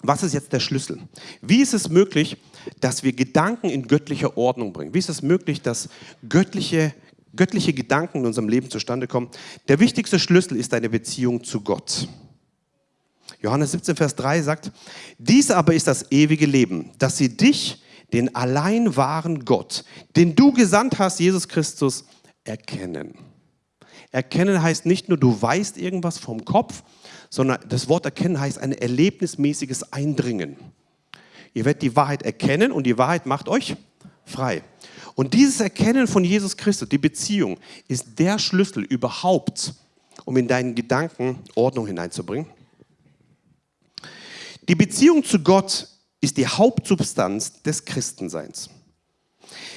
was ist jetzt der Schlüssel? Wie ist es möglich, dass wir Gedanken in göttlicher Ordnung bringen? Wie ist es möglich, dass göttliche, göttliche Gedanken in unserem Leben zustande kommen? Der wichtigste Schlüssel ist eine Beziehung zu Gott. Johannes 17, Vers 3 sagt, dies aber ist das ewige Leben, dass sie dich, den allein wahren Gott, den du gesandt hast, Jesus Christus, erkennen. Erkennen heißt nicht nur, du weißt irgendwas vom Kopf, sondern das Wort erkennen heißt ein erlebnismäßiges Eindringen. Ihr werdet die Wahrheit erkennen und die Wahrheit macht euch frei. Und dieses Erkennen von Jesus Christus, die Beziehung, ist der Schlüssel überhaupt, um in deinen Gedanken Ordnung hineinzubringen. Die Beziehung zu Gott ist die Hauptsubstanz des Christenseins.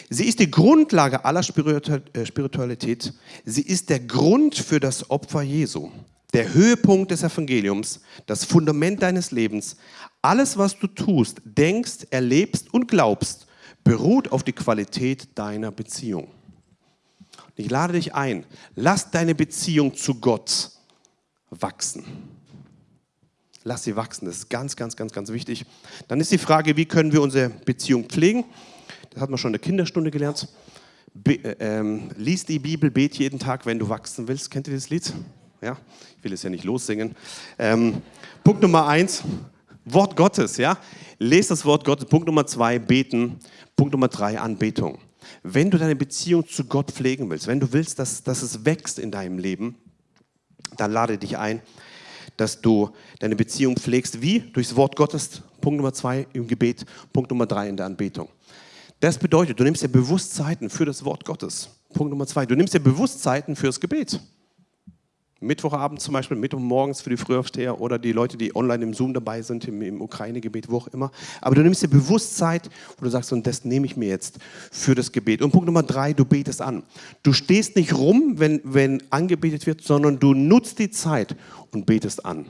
Sie ist die Grundlage aller äh, Spiritualität. Sie ist der Grund für das Opfer Jesu der Höhepunkt des Evangeliums, das Fundament deines Lebens. Alles, was du tust, denkst, erlebst und glaubst, beruht auf die Qualität deiner Beziehung. Ich lade dich ein, lass deine Beziehung zu Gott wachsen. Lass sie wachsen, das ist ganz, ganz, ganz, ganz wichtig. Dann ist die Frage, wie können wir unsere Beziehung pflegen? Das hat man schon in der Kinderstunde gelernt. Be äh, ähm, lies die Bibel, bet jeden Tag, wenn du wachsen willst. Kennt ihr das Lied? Ja? Ich will es ja nicht lossingen. Ähm, Punkt Nummer eins, Wort Gottes. Ja? Lest das Wort Gottes. Punkt Nummer zwei, beten. Punkt Nummer drei, Anbetung. Wenn du deine Beziehung zu Gott pflegen willst, wenn du willst, dass, dass es wächst in deinem Leben, dann lade dich ein, dass du deine Beziehung pflegst. Wie? Durchs Wort Gottes. Punkt Nummer zwei im Gebet. Punkt Nummer drei in der Anbetung. Das bedeutet, du nimmst dir Bewusstzeiten für das Wort Gottes. Punkt Nummer zwei, du nimmst dir Bewusstzeiten fürs Gebet. Mittwochabend zum Beispiel, Mittwochmorgens für die Frühaufsteher oder die Leute, die online im Zoom dabei sind, im, im Ukraine-Gebet, wo auch immer. Aber du nimmst dir Bewusstsein, wo du sagst, und das nehme ich mir jetzt für das Gebet. Und Punkt Nummer drei, du betest an. Du stehst nicht rum, wenn, wenn angebetet wird, sondern du nutzt die Zeit und betest an.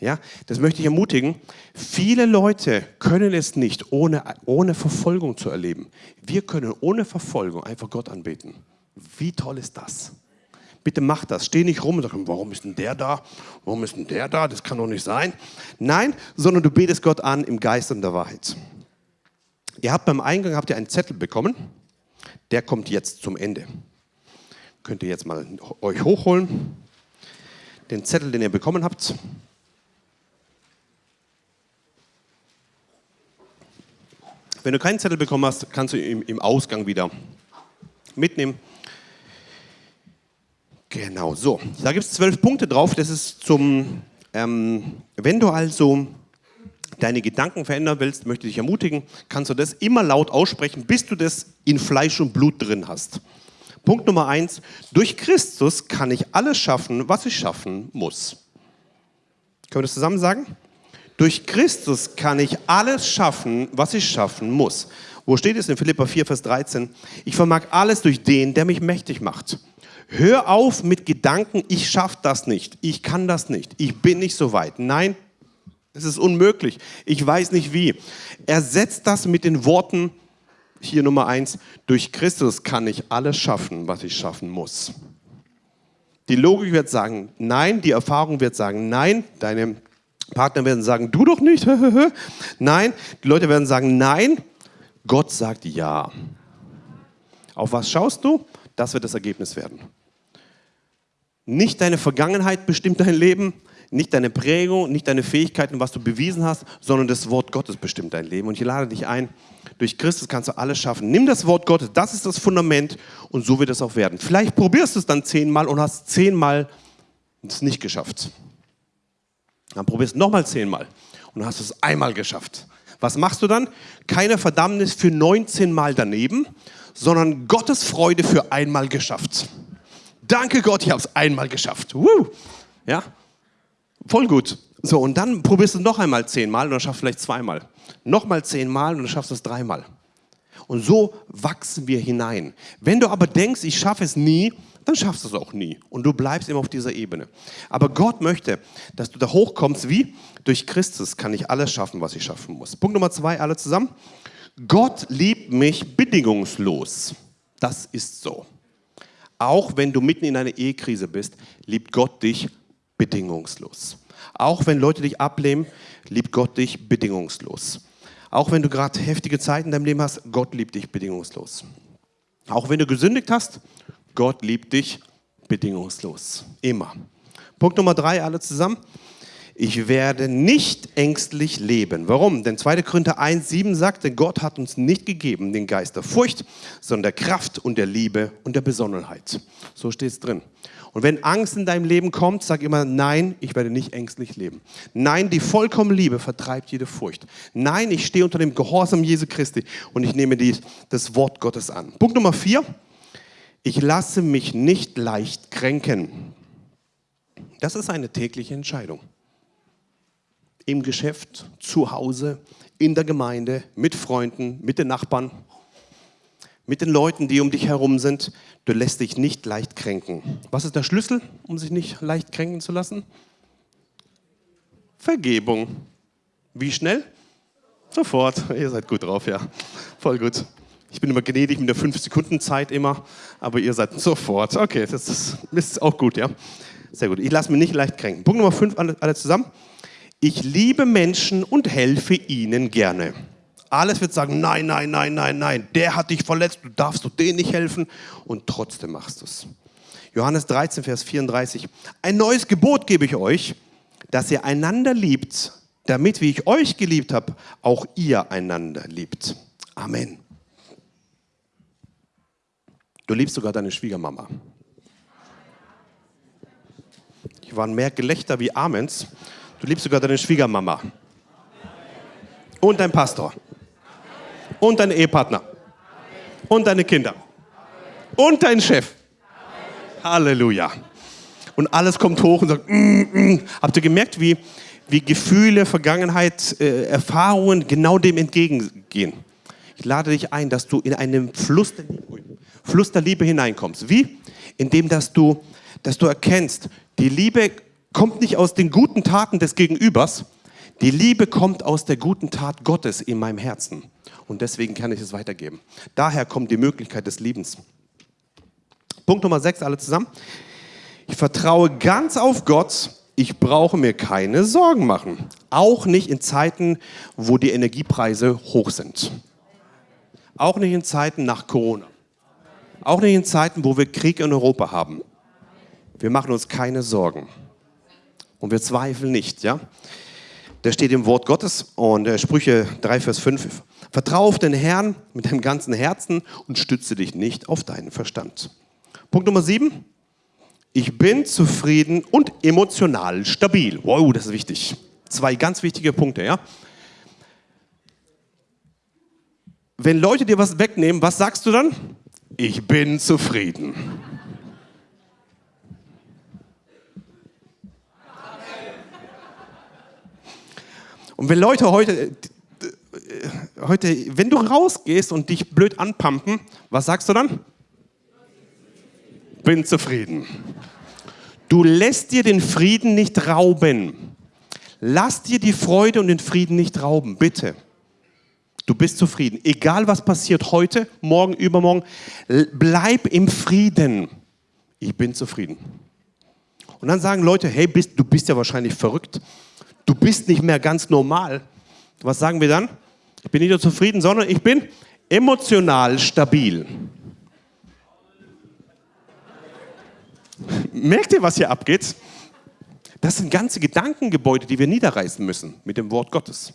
Ja, das möchte ich ermutigen. Viele Leute können es nicht, ohne, ohne Verfolgung zu erleben. Wir können ohne Verfolgung einfach Gott anbeten. Wie toll ist das? bitte mach das. Steh nicht rum und sag, warum ist denn der da? Warum ist denn der da? Das kann doch nicht sein. Nein, sondern du betest Gott an im Geist und der Wahrheit. Ihr habt beim Eingang habt ihr einen Zettel bekommen. Der kommt jetzt zum Ende. Könnt ihr jetzt mal euch hochholen. Den Zettel, den ihr bekommen habt. Wenn du keinen Zettel bekommen hast, kannst du ihn im Ausgang wieder mitnehmen. Genau, so. Da gibt es zwölf Punkte drauf. Das ist zum, ähm, wenn du also deine Gedanken verändern willst, möchte ich dich ermutigen, kannst du das immer laut aussprechen, bis du das in Fleisch und Blut drin hast. Punkt Nummer eins, durch Christus kann ich alles schaffen, was ich schaffen muss. Können wir das zusammen sagen? Durch Christus kann ich alles schaffen, was ich schaffen muss. Wo steht es in Philippa 4, Vers 13? Ich vermag alles durch den, der mich mächtig macht. Hör auf mit Gedanken, ich schaffe das nicht, ich kann das nicht, ich bin nicht so weit. Nein, es ist unmöglich. Ich weiß nicht wie. Ersetzt das mit den Worten, hier Nummer eins, durch Christus kann ich alles schaffen, was ich schaffen muss. Die Logik wird sagen, nein, die Erfahrung wird sagen, nein, deine Partner werden sagen, du doch nicht, [laughs] nein, die Leute werden sagen, nein, Gott sagt ja. Auf was schaust du? Das wird das Ergebnis werden. Nicht deine Vergangenheit bestimmt dein Leben, nicht deine Prägung, nicht deine Fähigkeiten, was du bewiesen hast, sondern das Wort Gottes bestimmt dein Leben. Und ich lade dich ein, durch Christus kannst du alles schaffen. Nimm das Wort Gottes, das ist das Fundament und so wird es auch werden. Vielleicht probierst du es dann zehnmal und hast zehnmal es nicht geschafft. Dann probierst du nochmal zehnmal und hast es einmal geschafft. Was machst du dann? Keine Verdammnis für 19 Mal daneben, sondern Gottes Freude für einmal geschafft. Danke Gott, ich habe es einmal geschafft. Woo! Ja, Voll gut. So, und dann probierst du noch einmal zehnmal und dann schaffst du vielleicht zweimal. Nochmal zehnmal und dann schaffst du es dreimal. Und so wachsen wir hinein. Wenn du aber denkst, ich schaffe es nie, dann schaffst du es auch nie. Und du bleibst immer auf dieser Ebene. Aber Gott möchte, dass du da hochkommst, wie? Durch Christus kann ich alles schaffen, was ich schaffen muss. Punkt Nummer zwei, alle zusammen. Gott liebt mich bedingungslos. Das ist so. Auch wenn du mitten in einer Ehekrise bist, liebt Gott dich bedingungslos. Auch wenn Leute dich ablehnen, liebt Gott dich bedingungslos. Auch wenn du gerade heftige Zeiten in deinem Leben hast, Gott liebt dich bedingungslos. Auch wenn du gesündigt hast, Gott liebt dich bedingungslos. Immer. Punkt Nummer drei, alle zusammen. Ich werde nicht ängstlich leben. Warum? Denn 2. Korinther 1, 7 sagt, denn Gott hat uns nicht gegeben den Geist der Furcht, sondern der Kraft und der Liebe und der Besonnenheit. So steht es drin. Und wenn Angst in deinem Leben kommt, sag immer, nein, ich werde nicht ängstlich leben. Nein, die vollkommene Liebe vertreibt jede Furcht. Nein, ich stehe unter dem Gehorsam Jesu Christi und ich nehme die, das Wort Gottes an. Punkt Nummer vier, ich lasse mich nicht leicht kränken. Das ist eine tägliche Entscheidung. Im Geschäft, zu Hause, in der Gemeinde, mit Freunden, mit den Nachbarn mit den Leuten, die um dich herum sind. Du lässt dich nicht leicht kränken. Was ist der Schlüssel, um sich nicht leicht kränken zu lassen? Vergebung. Wie schnell? Sofort. Ihr seid gut drauf, ja. Voll gut. Ich bin immer gnädig mit der 5-Sekunden-Zeit immer, aber ihr seid sofort. Okay, das ist, auch gut, ja. Sehr gut. Ich lasse mich nicht leicht kränken. Punkt Nummer 5, alle, alle zusammen. Ich liebe Menschen und helfe ihnen gerne. Alles wird sagen, nein, nein, nein, nein, nein, der hat dich verletzt, du darfst du denen nicht helfen und trotzdem machst du es. Johannes 13, Vers 34. Ein neues Gebot gebe ich euch, dass ihr einander liebt, damit, wie ich euch geliebt habe, auch ihr einander liebt. Amen. Du liebst sogar deine Schwiegermama. Hier waren mehr Gelächter wie Amens. Du liebst sogar deine Schwiegermama. Und dein Pastor und dein Ehepartner und deine Kinder und dein Chef. Halleluja. Und alles kommt hoch und sagt, mm, mm. habt ihr gemerkt, wie, wie Gefühle, Vergangenheit, äh, Erfahrungen genau dem entgegengehen? Ich lade dich ein, dass du in einen Fluss der Liebe, Fluss der Liebe hineinkommst. Wie? Indem, dass du, dass du erkennst, die Liebe kommt nicht aus den guten Taten des Gegenübers, die Liebe kommt aus der guten Tat Gottes in meinem Herzen und deswegen kann ich es weitergeben. Daher kommt die Möglichkeit des Liebens. Punkt Nummer 6, alle zusammen. Ich vertraue ganz auf Gott. Ich brauche mir keine Sorgen machen. Auch nicht in Zeiten, wo die Energiepreise hoch sind. Auch nicht in Zeiten nach Corona. Auch nicht in Zeiten, wo wir Krieg in Europa haben. Wir machen uns keine Sorgen. Und wir zweifeln nicht, ja? Der steht im Wort Gottes und äh, Sprüche 3, Vers 5. Vertraue auf den Herrn mit deinem ganzen Herzen und stütze dich nicht auf deinen Verstand. Punkt Nummer 7. Ich bin zufrieden und emotional stabil. Wow, das ist wichtig. Zwei ganz wichtige Punkte, ja? Wenn Leute dir was wegnehmen, was sagst du dann? Ich bin zufrieden. Und wenn Leute heute, äh, heute, wenn du rausgehst und dich blöd anpumpen, was sagst du dann? Bin zufrieden. Du lässt dir den Frieden nicht rauben. Lass dir die Freude und den Frieden nicht rauben, bitte. Du bist zufrieden. Egal was passiert heute, morgen, übermorgen, bleib im Frieden. Ich bin zufrieden. Und dann sagen Leute, hey, bist, du bist ja wahrscheinlich verrückt du bist nicht mehr ganz normal. Was sagen wir dann? Ich bin nicht nur zufrieden, sondern ich bin emotional stabil. Merkt ihr, was hier abgeht? Das sind ganze Gedankengebäude, die wir niederreißen müssen mit dem Wort Gottes.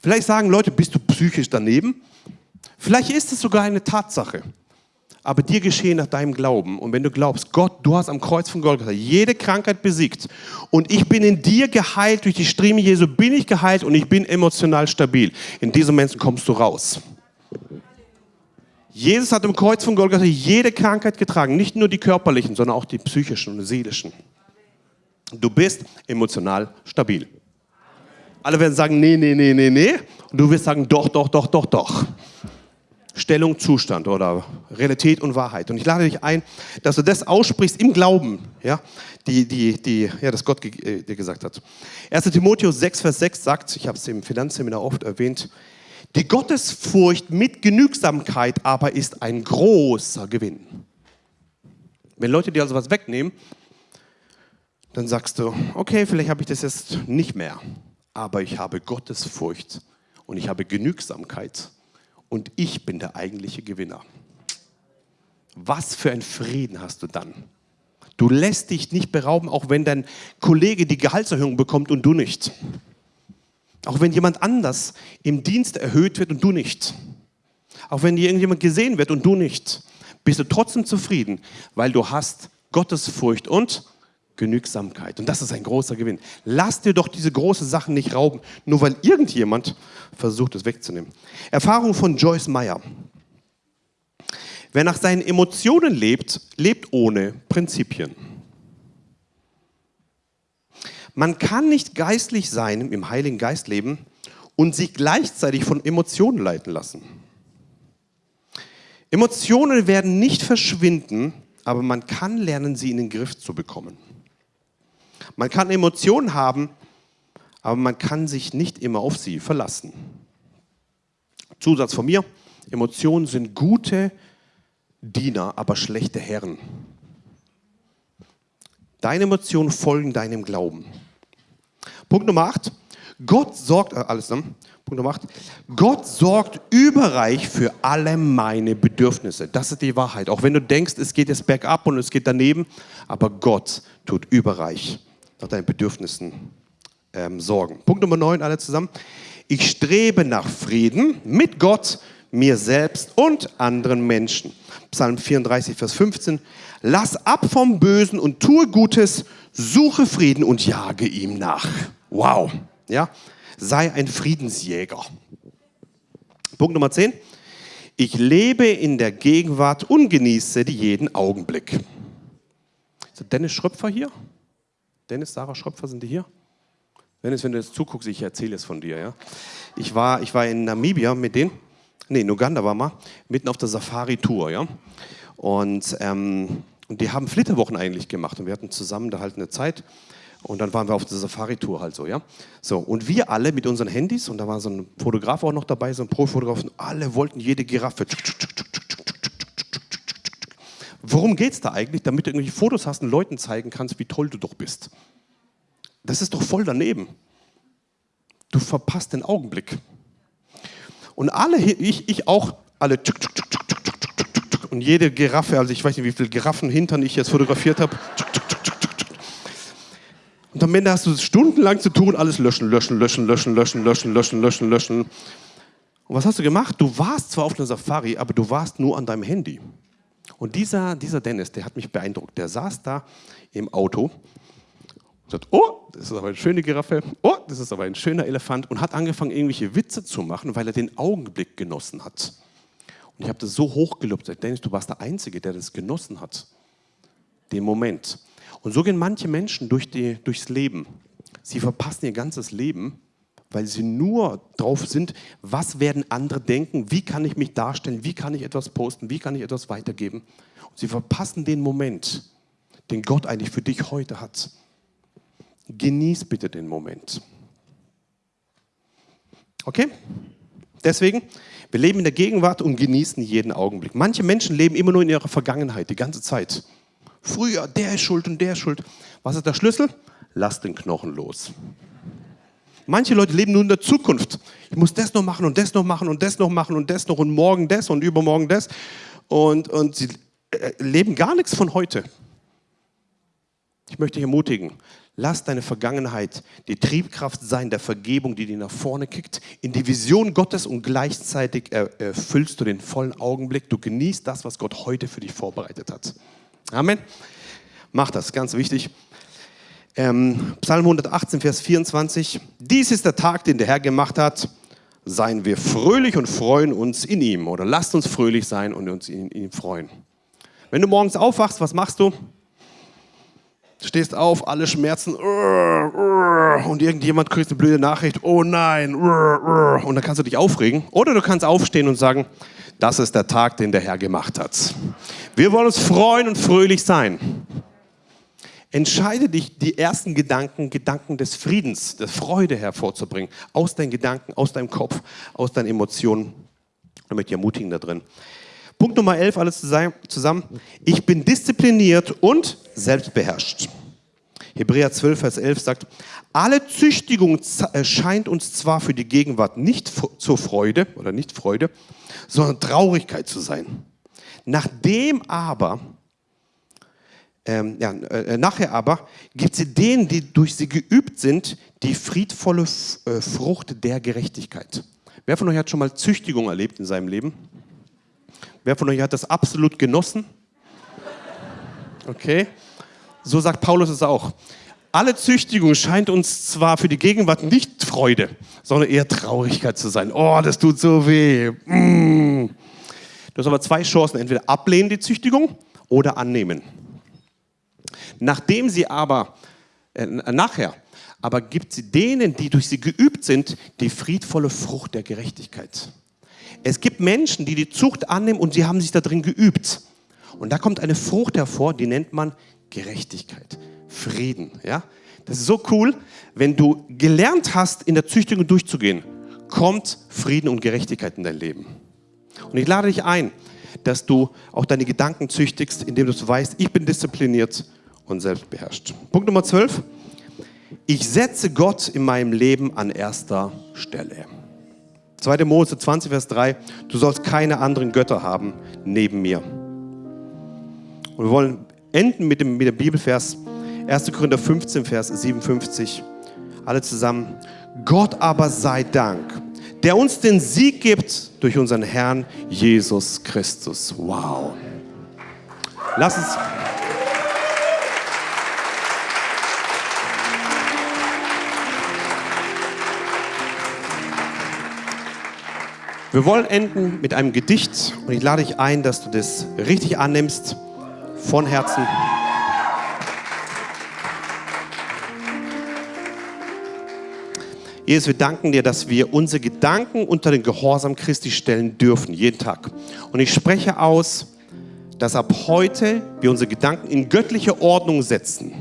Vielleicht sagen Leute, bist du psychisch daneben? Vielleicht ist es sogar eine Tatsache aber dir geschehen nach deinem Glauben. Und wenn du glaubst, Gott, du hast am Kreuz von Golgatha jede Krankheit besiegt und ich bin in dir geheilt, durch die Striemen Jesu bin ich geheilt und ich bin emotional stabil. In diesem Moment kommst du raus. Jesus hat am Kreuz von Golgatha jede Krankheit getragen, nicht nur die körperlichen, sondern auch die psychischen und seelischen. Du bist emotional stabil. Alle werden sagen, nee, nee, nee, nee, nee. Und du wirst sagen, doch, doch, doch, doch, doch. Stellung, Zustand oder Realität und Wahrheit. Und ich lade dich ein, dass du das aussprichst im Glauben, ja, die, die, die, ja, das Gott äh, dir gesagt hat. 1. Timotheus 6, Vers 6 sagt, ich habe es im Finanzseminar oft erwähnt, die Gottesfurcht mit Genügsamkeit aber ist ein großer Gewinn. Wenn Leute dir also was wegnehmen, dann sagst du, okay, vielleicht habe ich das jetzt nicht mehr, aber ich habe Gottesfurcht und ich habe Genügsamkeit und ich bin der eigentliche Gewinner. Was für ein Frieden hast du dann? Du lässt dich nicht berauben, auch wenn dein Kollege die Gehaltserhöhung bekommt und du nicht. Auch wenn jemand anders im Dienst erhöht wird und du nicht. Auch wenn dir irgendjemand gesehen wird und du nicht. Bist du trotzdem zufrieden, weil du hast Gottesfurcht und Genügsamkeit. Und das ist ein großer Gewinn. Lass dir doch diese großen Sachen nicht rauben, nur weil irgendjemand versucht, es wegzunehmen. Erfahrung von Joyce Meyer. Wer nach seinen Emotionen lebt, lebt ohne Prinzipien. Man kann nicht geistlich sein, im Heiligen Geist leben und sich gleichzeitig von Emotionen leiten lassen. Emotionen werden nicht verschwinden, aber man kann lernen, sie in den Griff zu bekommen. Man kann Emotionen haben, aber man kann sich nicht immer auf sie verlassen. Zusatz von mir, Emotionen sind gute Diener, aber schlechte Herren. Deine Emotionen folgen deinem Glauben. Punkt Nummer 8. Gott sorgt, äh, alles dann. Punkt Nummer 8. Gott sorgt überreich für alle meine Bedürfnisse. Das ist die Wahrheit. Auch wenn du denkst, es geht jetzt bergab und es geht daneben, aber Gott tut überreich nach deinen Bedürfnissen ähm, sorgen. Punkt Nummer 9, alle zusammen. Ich strebe nach Frieden mit Gott, mir selbst und anderen Menschen. Psalm 34, Vers 15. Lass ab vom Bösen und tue Gutes, suche Frieden und jage ihm nach. Wow. Ja? Sei ein Friedensjäger. Punkt Nummer 10. Ich lebe in der Gegenwart und genieße jeden Augenblick. Ist Dennis Schröpfer hier? Dennis, Sarah Schröpfer, sind die hier? Dennis, wenn du jetzt zuguckst, ich erzähle es von dir. Ja? Ich, war, ich war in Namibia mit denen, nee, in Uganda war mal, mitten auf der Safari-Tour. Ja? Und, ähm, und die haben Flitterwochen eigentlich gemacht und wir hatten zusammen da halt eine Zeit. Und dann waren wir auf der Safari-Tour halt so, ja. So, und wir alle mit unseren Handys, und da war so ein Fotograf auch noch dabei, so ein Profotograf, und alle wollten jede Giraffe. Worum geht es da eigentlich? Damit du irgendwelche Fotos hast und Leuten zeigen kannst, wie toll du doch bist. Das ist doch voll daneben. Du verpasst den Augenblick. Und alle, ich, ich auch, alle tschuk, tschuk, tschuk, und jede Giraffe, also ich weiß nicht, wie viele Giraffenhintern ich jetzt fotografiert habe. Und am Ende hast du stundenlang zu tun, alles löschen, löschen, löschen, löschen, löschen, löschen, löschen, löschen, löschen. Und was hast du gemacht? Du warst zwar auf einer Safari, aber du warst nur an deinem Handy. Und dieser, dieser Dennis, der hat mich beeindruckt. Der saß da im Auto und sagt, oh, das ist aber eine schöne Giraffe, oh, das ist aber ein schöner Elefant und hat angefangen, irgendwelche Witze zu machen, weil er den Augenblick genossen hat. Und ich habe das so hochgelobt, sagt, Dennis, du warst der Einzige, der das genossen hat, den Moment. Und so gehen manche Menschen durch die, durchs Leben. Sie verpassen ihr ganzes Leben, weil sie nur drauf sind, was werden andere denken, wie kann ich mich darstellen, wie kann ich etwas posten, wie kann ich etwas weitergeben. Und sie verpassen den Moment, den Gott eigentlich für dich heute hat. Genieß bitte den Moment. Okay? Deswegen, wir leben in der Gegenwart und genießen jeden Augenblick. Manche Menschen leben immer nur in ihrer Vergangenheit, die ganze Zeit. Früher, der ist schuld und der ist schuld. Was ist der Schlüssel? Lass den Knochen los. Manche Leute leben nur in der Zukunft. Ich muss das noch machen und das noch machen und das noch machen und das noch und morgen das und übermorgen das. Und, und sie äh, leben gar nichts von heute. Ich möchte dich ermutigen, lass deine Vergangenheit die Triebkraft sein der Vergebung, die dir nach vorne kickt, in die Vision Gottes und gleichzeitig erfüllst du den vollen Augenblick. Du genießt das, was Gott heute für dich vorbereitet hat. Amen. Mach das, ganz wichtig. Ähm, Psalm 118, Vers 24. Dies ist der Tag, den der Herr gemacht hat. Seien wir fröhlich und freuen uns in ihm. Oder lasst uns fröhlich sein und uns in, ihm freuen. Wenn du morgens aufwachst, was machst du? Du stehst auf, alle Schmerzen und irgendjemand kriegt eine blöde Nachricht, oh nein, und dann kannst du dich aufregen. Oder du kannst aufstehen und sagen, das ist der Tag, den der Herr gemacht hat. Wir wollen uns freuen und fröhlich sein. Entscheide dich, die ersten Gedanken, Gedanken des Friedens, der Freude hervorzubringen, aus deinen Gedanken, aus deinem Kopf, aus deinen Emotionen. Ich möchte dich ermutigen da drin. Punkt Nummer 11, alles zusammen. Ich bin diszipliniert und selbstbeherrscht. Hebräer 12, Vers 11 sagt, alle Züchtigung äh, scheint uns zwar für die Gegenwart nicht zur Freude oder nicht Freude, sondern Traurigkeit zu sein. Nachdem aber ähm, ja, äh, nachher aber gibt sie denen, die durch sie geübt sind, die friedvolle äh, Frucht der Gerechtigkeit. Wer von euch hat schon mal Züchtigung erlebt in seinem Leben? Wer von euch hat das absolut genossen? Okay, so sagt Paulus es auch. Alle Züchtigung scheint uns zwar für die Gegenwart nicht Freude, sondern eher Traurigkeit zu sein. Oh, das tut so weh. Mm. Du hast aber zwei Chancen, entweder ablehnen die Züchtigung oder annehmen. Nachdem sie aber, äh, nachher, aber gibt sie denen, die durch sie geübt sind, die friedvolle Frucht der Gerechtigkeit. Es gibt Menschen, die die Zucht annehmen und sie haben sich da drin geübt. Und da kommt eine Frucht hervor, die nennt man Gerechtigkeit, Frieden. Ja? Das ist so cool, wenn du gelernt hast, in der Züchtigung durchzugehen, kommt Frieden und Gerechtigkeit in dein Leben. Und ich lade dich ein, dass du auch deine Gedanken züchtigst, indem du weißt, ich bin diszipliniert und selbstbeherrscht. Punkt Nummer 12. Ich setze Gott in meinem Leben an erster Stelle. 2. Mose 20, Vers 3. Du sollst keine anderen Götter haben neben mir. Und wir wollen enden mit dem, mit dem Bibelvers 1. Korinther 15, Vers 57. Alle zusammen. Gott aber sei Dank, der uns den Sieg gibt durch unseren Herrn Jesus Christus. Wow. Lass uns. Wir wollen enden mit einem Gedicht und ich lade dich ein, dass du das richtig annimmst, von Herzen. Jesus, wir danken dir, dass wir unsere Gedanken unter den Gehorsam Christi stellen dürfen, jeden Tag. Und ich spreche aus, dass ab heute wir unsere Gedanken in göttliche Ordnung setzen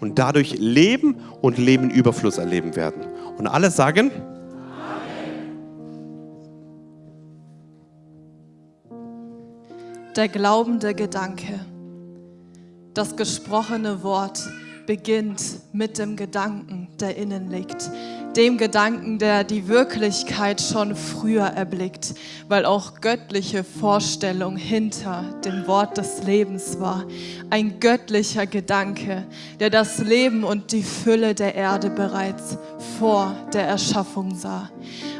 und dadurch Leben und Leben Überfluss erleben werden. Und alle sagen, der glaubende Gedanke. Das gesprochene Wort beginnt mit dem Gedanken, der innen liegt. Dem Gedanken, der die Wirklichkeit schon früher erblickt, weil auch göttliche Vorstellung hinter dem Wort des Lebens war. Ein göttlicher Gedanke, der das Leben und die Fülle der Erde bereits vor der Erschaffung sah.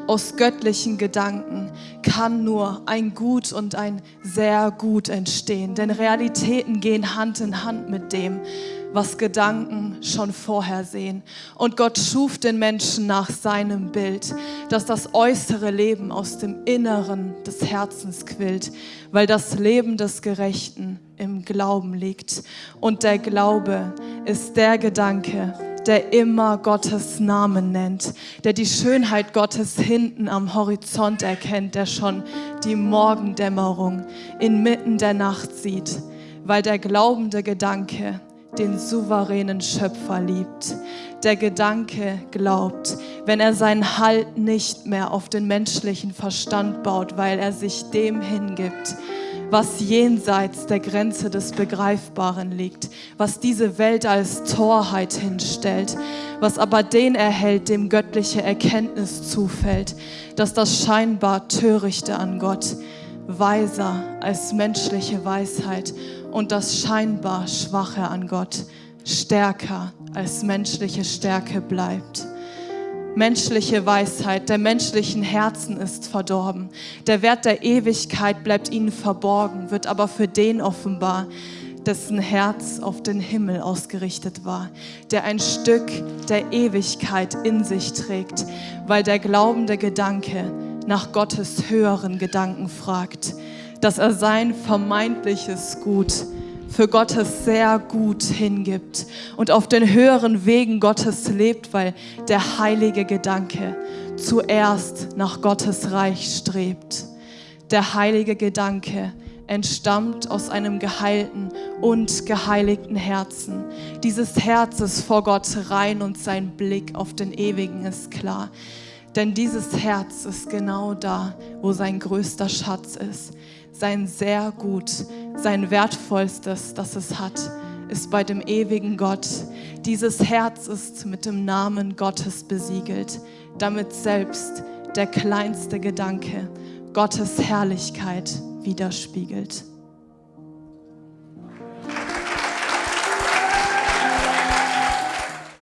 Aus göttlichen Gedanken kann nur ein Gut und ein sehr gut entstehen, denn Realitäten gehen Hand in Hand mit dem, was Gedanken schon vorher sehen. Und Gott schuf den Menschen nach seinem Bild, dass das äußere Leben aus dem Inneren des Herzens quillt, weil das Leben des Gerechten im Glauben liegt. Und der Glaube ist der Gedanke, der immer Gottes Namen nennt, der die Schönheit Gottes hinten am Horizont erkennt, der schon die Morgendämmerung inmitten der Nacht sieht, weil der glaubende Gedanke den souveränen Schöpfer liebt. Der Gedanke glaubt, wenn er seinen Halt nicht mehr auf den menschlichen Verstand baut, weil er sich dem hingibt, was jenseits der Grenze des Begreifbaren liegt, was diese Welt als Torheit hinstellt, was aber den erhält, dem göttliche Erkenntnis zufällt, dass das scheinbar Törichte an Gott weiser als menschliche Weisheit und das scheinbar Schwache an Gott stärker als menschliche Stärke bleibt. Menschliche Weisheit der menschlichen Herzen ist verdorben. Der Wert der Ewigkeit bleibt ihnen verborgen, wird aber für den offenbar, dessen Herz auf den Himmel ausgerichtet war, der ein Stück der Ewigkeit in sich trägt, weil der glaubende Gedanke nach Gottes höheren Gedanken fragt dass er sein vermeintliches Gut für Gottes sehr gut hingibt und auf den höheren Wegen Gottes lebt, weil der heilige Gedanke zuerst nach Gottes Reich strebt. Der heilige Gedanke entstammt aus einem geheilten und geheiligten Herzen. Dieses Herz ist vor Gott rein und sein Blick auf den Ewigen ist klar. Denn dieses Herz ist genau da, wo sein größter Schatz ist sein sehr gut, sein wertvollstes, das es hat, ist bei dem ewigen Gott. Dieses Herz ist mit dem Namen Gottes besiegelt, damit selbst der kleinste Gedanke Gottes Herrlichkeit widerspiegelt.